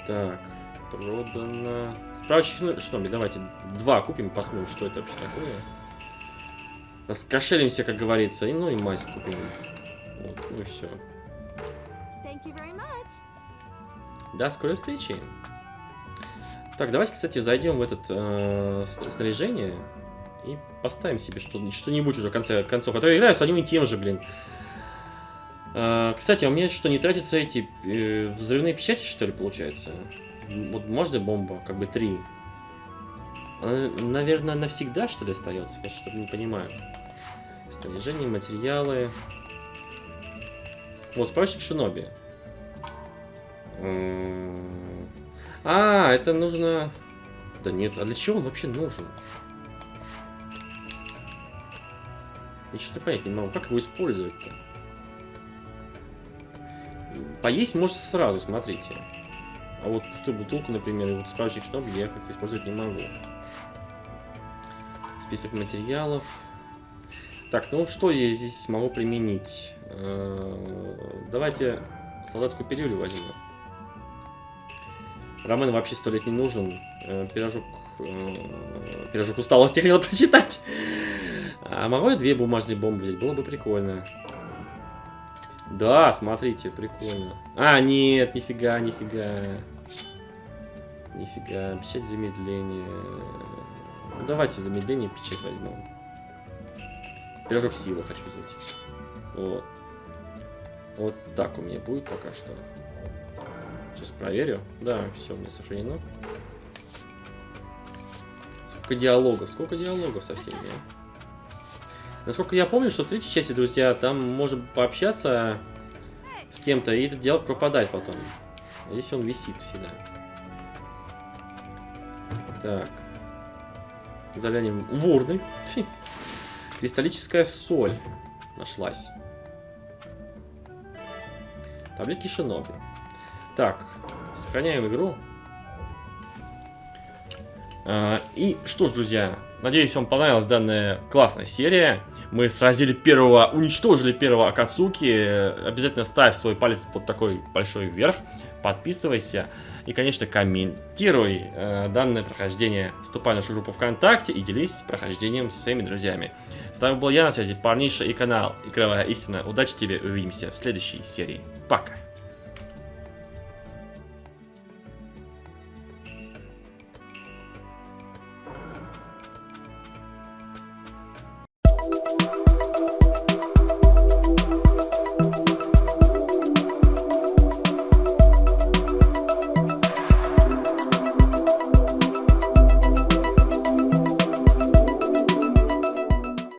Так. Продано. Справочник что ли? Давайте два купим, посмотрим, что это вообще такое. Раскошелимся, как говорится. И, ну и мазь купим. Ну и все. До скорой встречи. Так, давайте, кстати, зайдем в этот э, снаряжение и поставим себе что- что-нибудь уже в конце концов. А то я играю с одним и тем же, блин. Э, кстати, а у меня что, не тратятся эти э, взрывные печати, что ли, получается? Вот можно бомба, как бы три. Она, наверное, навсегда, что ли, остается? Я что-то не понимаю. Снаряжение, материалы. Вот, справочник Шиноби. М, А, это нужно... Да нет, а для чего он вообще нужен? Я что-то понять не могу, как его использовать-то? Поесть можно сразу, смотрите. А вот пустую бутылку, например, и вот справочник шноб я как-то использовать не могу. Список материалов. Так, ну что я здесь могу применить? Э, Давайте солдатскую пилюлю возьму. Ромен вообще сто лет не нужен. Э, Пирожок... э, Пирожок усталости хотел прочитать. А могу я две бумажные бомбы взять? Было бы прикольно. Да, смотрите, прикольно. А, нет, нифига, нифига. Нифига, печать замедления. Давайте замедление печать возьмем. Пирожок силы хочу взять. Вот. Вот так у меня будет пока что. Сейчас проверю. Да, все у меня сохранено. Сколько диалогов? Сколько диалогов со всеми, а? Насколько я помню, что в третьей части, друзья, там можно пообщаться с кем-то, и этот диалог пропадает потом. Здесь он висит всегда. Так. Заглянем в урны. Кристаллическая соль нашлась. Таблетки Шиноби. Так, сохраняем игру. А, И что ж, друзья, надеюсь, вам понравилась данная классная серия. Мы сразили первого, уничтожили первого Акацуки. Обязательно ставь свой палец под такой большой вверх. Подписывайся. И, конечно, комментируй э, данное прохождение. Вступай в нашу группу ВКонтакте и делись прохождением со своими друзьями. С вами был я на связи, парниша и канал Игровая Истина. Удачи тебе, увидимся в следующей серии. Пока!